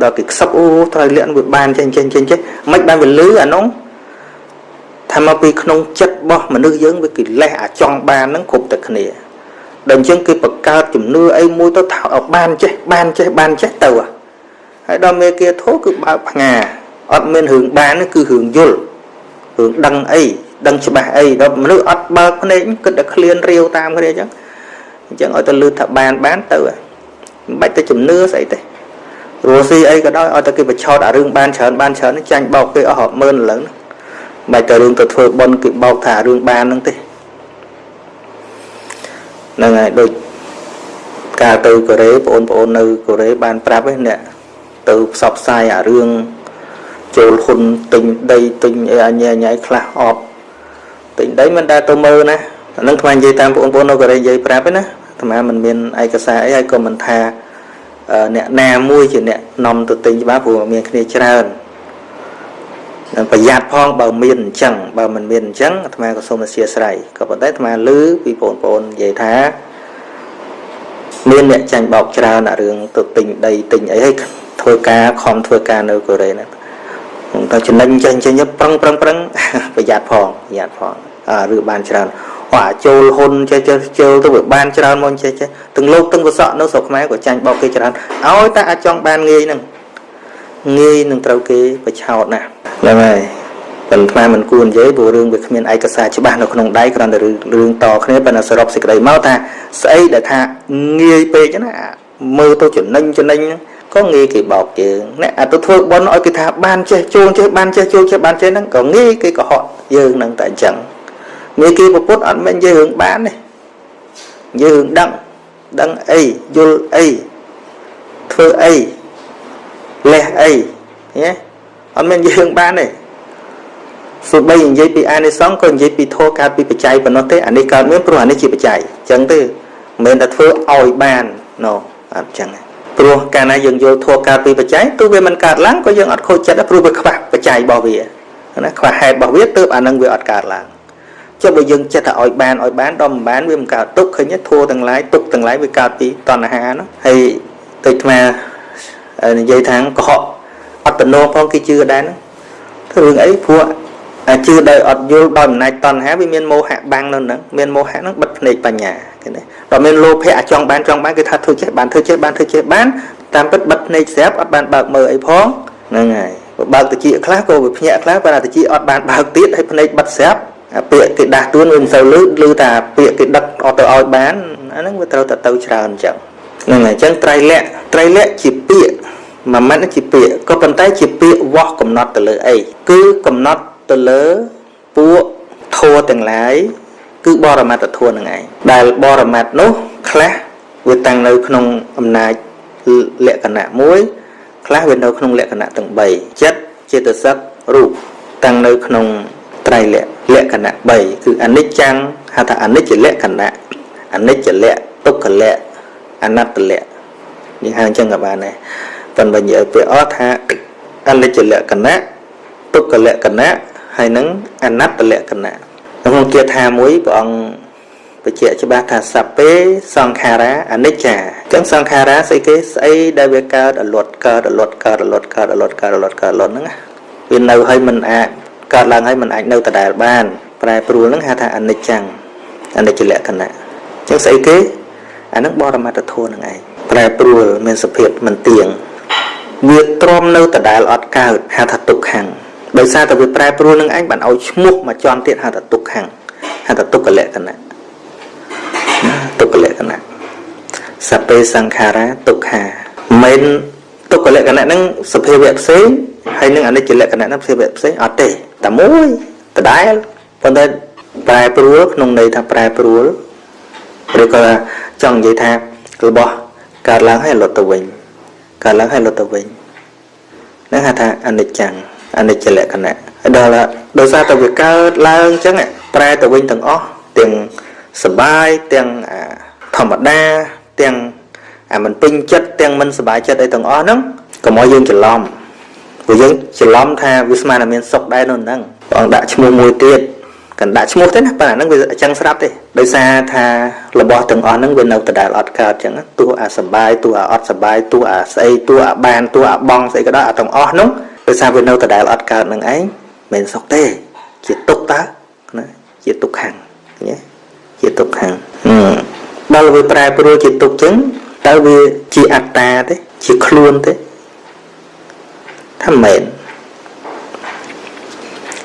ដល់គេខ្សឹបអូត្រូវលាក់វាបានចេញចេញចេញចេញមិនបានវាលឺអានោះថាមកពីក្នុងចិត្តរបស់មនុស្សយើងវាកិលេសអាចង់បានហ្នឹងគ្រប់តែគ្នាដល់អញ្ចឹងគេបង្កើតជំនឿអីមួយទៅថាឲ្យបានចេះបានចេះបានចេះទៅហើយដល់មេគាធោគឺបើកផ្ងាអត់មានរឿងបានគឺរឿងយល់រឿងដឹងអីដឹងច្បាស់អីដល់មនុស្សអត់បើកភ្នែកគិតតែឃ្លានរាវតាមគ្នាអញ្ចឹង អញ្ចឹងឲ្យទៅលឺថាបានបានទៅមិនបាច់ទៅជំនឿស្អីទេរស់ស៊ីអីក៏ដោយឲ្យតែគេបញ្ឆោតអារឿងបានច្រើនបានច្រើនចាញ់បោកគេអស់រាប់ម៉ឺនឡើងមិនបាច់ទៅរឿងទៅធ្វើប៉ុនគេបោកថារឿងបានហ្នឹងទេហ្នឹងហើយដូចកាលទៅកូរ៉េបងប្អូននៅកូរ៉េបានប្រាប់ឯអ្នកទៅផ្សព្វផ្សាយអារឿងចូលហ៊ុនទិញដីទិញអីអញ្ញាញ៉ៃខ្លះអបទិញដីមិនដែលទៅមើលណា អានឹងថ្មនិយាយតាមបងប្អូននៅកូរ៉េនិយាយប្រាប់ឯណាថ្មមិនមានឯកសារអីហើយក៏មិនថាអ្នកណាមួយជាអ្នកនាំទៅទិញច្បាស់ព្រោះមានគ្នាច្រើនប្រយ័ត្នផងបើមានអញ្ចឹងបើមិនមានអញ្ចឹងអាត្មាក៏សូមអធិស្ឋានក៏ប៉ុន្តែអាត្មាឮពីបងប្អូននិយាយថាមានអ្នកចាញ់បោកច្រើនអារឿងទៅទិញដីទិញអីហើយធ្វើការខំធ្វើការនៅកូរ៉េណាតែចំណេញចេញចេញប្រឹងប្រឹងប្រឹងប្រយ័ត្នផងប្រយ័ត្នផងអាឬបានច្រើន អាចូលហ៊ុនចេះចេះជើទៅវាបានច្រើនមកចេះចេះទាំងលោកទាំងវសក់នៅស្រុកខ្មែរក៏ចាញ់បោកគេច្រើនឲ្យតែអាចចង់បានងាយហ្នឹងងាយនឹងត្រូវគេបឆោតណាស់ហ្នឹងហើយប៉ុន្តែមិនគួរនិយាយព្រោះរឿងវាគ្មានឯកសារច្បាស់នៅក្នុងដៃគ្រាន់តែរឿងតគ្នាប៉ុន្តែសរុបសេចក្តីមកថាស្អីដែលថាងាយពេកណាមើលទៅចំណេញចំណេញក៏ងាយគេបោកជើងអ្នកអាទៅធ្វើបន់ឲ្យគេថាបានចេះជួងចេះបានចេះជួងចេះបានចេះហ្នឹងក៏ងាយគេកុហកយើងហ្នឹងតែអញ្ចឹង ងាយគេប្រពុតអត់មែននិយាយរឿងបានទេយើងដឹងដឹងអីយល់អីធ្វើអីលេះអីញ៉េអត់មែននិយាយរឿងបានទេសូម្បីនិយាយពីអានិសង្ឃក៏និយាយពីធម៌កើតពីបច្ច័យប៉ុណ្ណោះទេអានេះកើតមានព្រោះអានេះជាបច្ច័យអញ្ចឹងទេមិនមែនតែធ្វើឲ្យបានណូអត់អញ្ចឹងព្រោះកាលណាយើងយល់ធម៌កើតពីបច្ច័យទោះវាមិនកើតឡើងក៏យើងអត់ខូចចិត្តព្រោះវាខ្វះបច្ច័យរបស់វាណាខ្វះហេតុរបស់វាទើបអានឹងវាអត់កើតឡើង ចុះបើយើងចិត្តតែឲ្យបានឲ្យបានដល់មិនបានវាមិនកើតទុកឃើញធัวទាំងឡាយទុកទាំងឡាយវាកើតពីតណ្ហានោះហើយទៅថ្មនិយាយថាកុហកអត់តំណងផងគេជឿដែរហ្នឹងធ្វើរឿងអីព្រោះអាជឿដោយអត់យល់ដោយអំណាចតណ្ហាវាមានមោហៈបាំងនៅហ្នឹងមានមោហៈហ្នឹងបិទភ្នែកបញ្ញាឃើញទេដល់មានលោភៈអាចង់បានចង់បានគេថាធ្វើចេះបានធ្វើចេះបានធ្វើចេះបានតាមពិតបិទភ្នែកស្រាប់អត់បានបើកមើលអីផងហ្នឹងហើយបើកតិចខ្លះក៏វាភ្ញាក់ខ្លះប៉ុន្តែតិចអត់បានបើកទៀតហើយភ្នែកបិទស្រាប់ ពាក្យគេដាស់តួនវាមិនសូវលឺឮតែពាក្យគេដឹកអត់ទៅឲ្យបានអាហ្នឹងវាត្រូវតែទៅច្រើនអញ្ចឹងហ្នឹងហើយអញ្ចឹងត្រៃលក្ខត្រៃលក្ខជាពាក្យមួយម៉ាត់ជាពាក្យក៏ប៉ុន្តែជាពាក្យវាស់កំណត់ទៅលើអីគឺកំណត់ទៅលើពួកធัวទាំងឡាយគឺបរមត្តធัวនឹងឯងដែលបរមត្តនោះខ្លះវាតាំងនៅក្នុងអំណាចលក្ខណៈមួយខ្លះវានៅក្នុងលក្ខណៈទាំង3ចិត្តចេតសិករូបតាំងនៅក្នុង ត្រៃលក្ខលក្ខណៈ3គឺអនិច្ចំហៅថាអនិច្ចលក្ខណៈអនិច្ចលក្ខទុក្ខលក្ខអនត្តលក្ខនេះហៅអញ្ចឹងក៏បានដែរប៉ុន្តែនិយាយពាក្យអត់ថាអនិច្ចលក្ខណៈទុក្ខលក្ខណៈហើយនឹងអនត្តលក្ខណៈក្នុងគាថាមួយព្រះអង្គបញ្ជាក់ច្បាស់ថាសัพពេសង្ខារាអនិច្ចាអញ្ចឹងសង្ខារាស្អីគេស្អីដែលវាកើតអលត់កើតអលត់កើតអលត់កើតអលត់កើតអលត់កើតអលត់ហ្នឹងវានៅឲ្យមិនអាច កើតឡើងហើយមិនអាចនៅដដែលបាន ប្រែប្រួលហ្នឹងហៅថាអនិច្ចំអនិច្ចលក្ខណៈអញ្ចឹងស្អីគេអានឹងបរមត្តធម៌ហ្នឹងឯងប្រែប្រួលមានសភាពមិនទៀងវាទ្រាំនៅដដែលអត់កើតហៅថាទុក្ខំដោយសារតែវាប្រែប្រួលនឹងឯងបានឲ្យឈ្មោះមកជន់ទៀតហៅថាទុក្ខំហៅថាទុក្ខលក្ខណៈទុក្ខលក្ខណៈសពេសង្ខារាទុក្ខាមិនទុក្ខលក្ខណៈហ្នឹងសភាវៈផ្សេង ហើយនឹងអនិច្ចលក្ខណៈហ្នឹងសភាវៈផ្សេងអត់ទេតែមួយដដែលប៉ុន្តែប្រែប្រួលក្នុងន័យថាប្រែប្រួលឬក៏ចង់និយាយថារបស់កើតឡើងហើយលត់ទៅវិញកើតឡើងហើយលត់ទៅវិញហ្នឹងហៅថាអនិច្ចំអនិច្ចលក្ខណៈដល់ដោយសារតែវាកើតឡើងអញ្ចឹងប្រែទៅវិញទាំងអស់ទាំងសបាយទាំងធម្មតាទាំងអាមិនពេញចិត្តទាំងមិនសบายចិត្តអីទាំងអស់ហ្នឹងកុំឲ្យយើងច្រឡំ ព្រោះយើងច្រឡំថាវាស្មានតែមានសុខដែរនោះហ្នឹងព្រះអង្គដាក់ឈ្មោះមួយទៀតកាន់ដាក់ឈ្មោះទេណាប៉ុន្តែហ្នឹងវាអញ្ចឹងស្រាប់ទេដោយសារថារបស់ទាំងអស់ហ្នឹងវានៅដដែលអត់កើតអញ្ចឹងទោះអាសបាយទោះអាអត់សបាយទោះអាស្អីទោះអាបានទោះអាបងស្អីក៏ដោយអាទាំងអស់ហ្នឹងដោយសារវានៅដដែលអត់កើតនឹងឯងមិនសុខទេជាទុកតើណាជាទុកខាងញ៉េជាទុកខាងដល់វាប្រែប្រួលជាទុកចឹងតើវាជាអត្តាទេជាខ្លួនទេ ថាមែន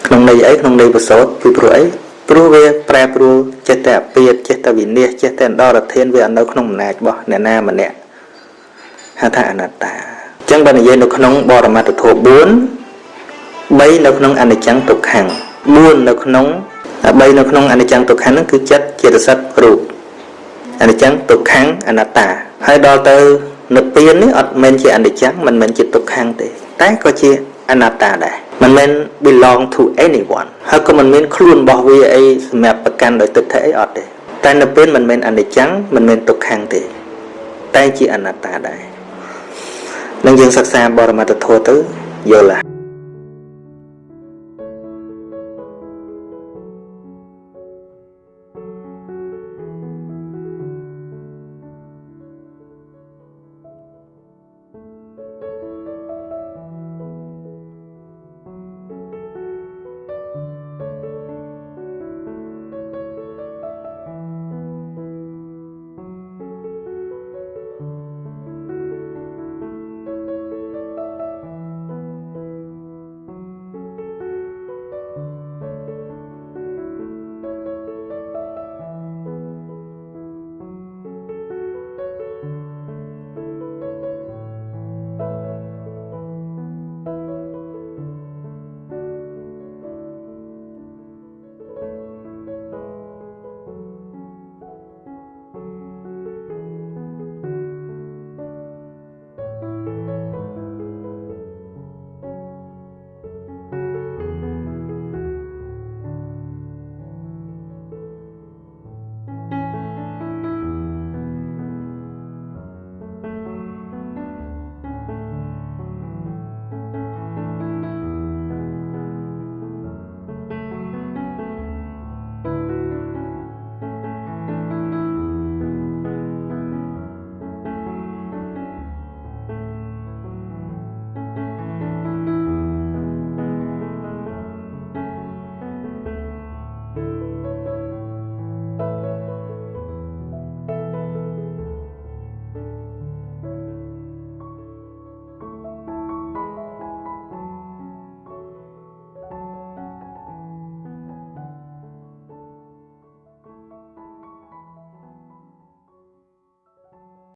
ក្នុងន័យអីក្នុងន័យបសោតពីព្រោះអីព្រោះវាប្រែប្រួលចេះតែអពាតចេះតែវិនិច្ឆ័យចេះតែអន្តរធានវានៅក្នុងអំណាចរបស់អ្នកណាម្នាក់ហៅថាអនត្តាចឹងបើនិយាយនៅក្នុងបរមត្ថធម៌4 3នៅក្នុងអនិច្ចំទុក្ខំ4នៅក្នុង3នៅក្នុងអនិច្ចំទុក្ខំហ្នឹងគឺចិត្តចេតសិករូបអនិច្ចំទុក្ខំអនត្តាហើយដល់ទៅនិព្វាននេះអត់មែនជាអនិច្ចំមិនមែនជាទុក្ខំទេ តែក៏ជាអនត្តាដែរមិនមែន belong to anyone ហើយក៏មិនមានខ្លួនរបស់វាអីសម្រាប់ប្រកាន់ដោយទិដ្ឋិអីអត់ទេតែនៅពេលមិនមែនអនិច្ចំមិនមែនទុក្ខំទេ តែជាអនត្តាដែរនឹងយើងសិក្សាបរមត្ថធម៌ទៅយល់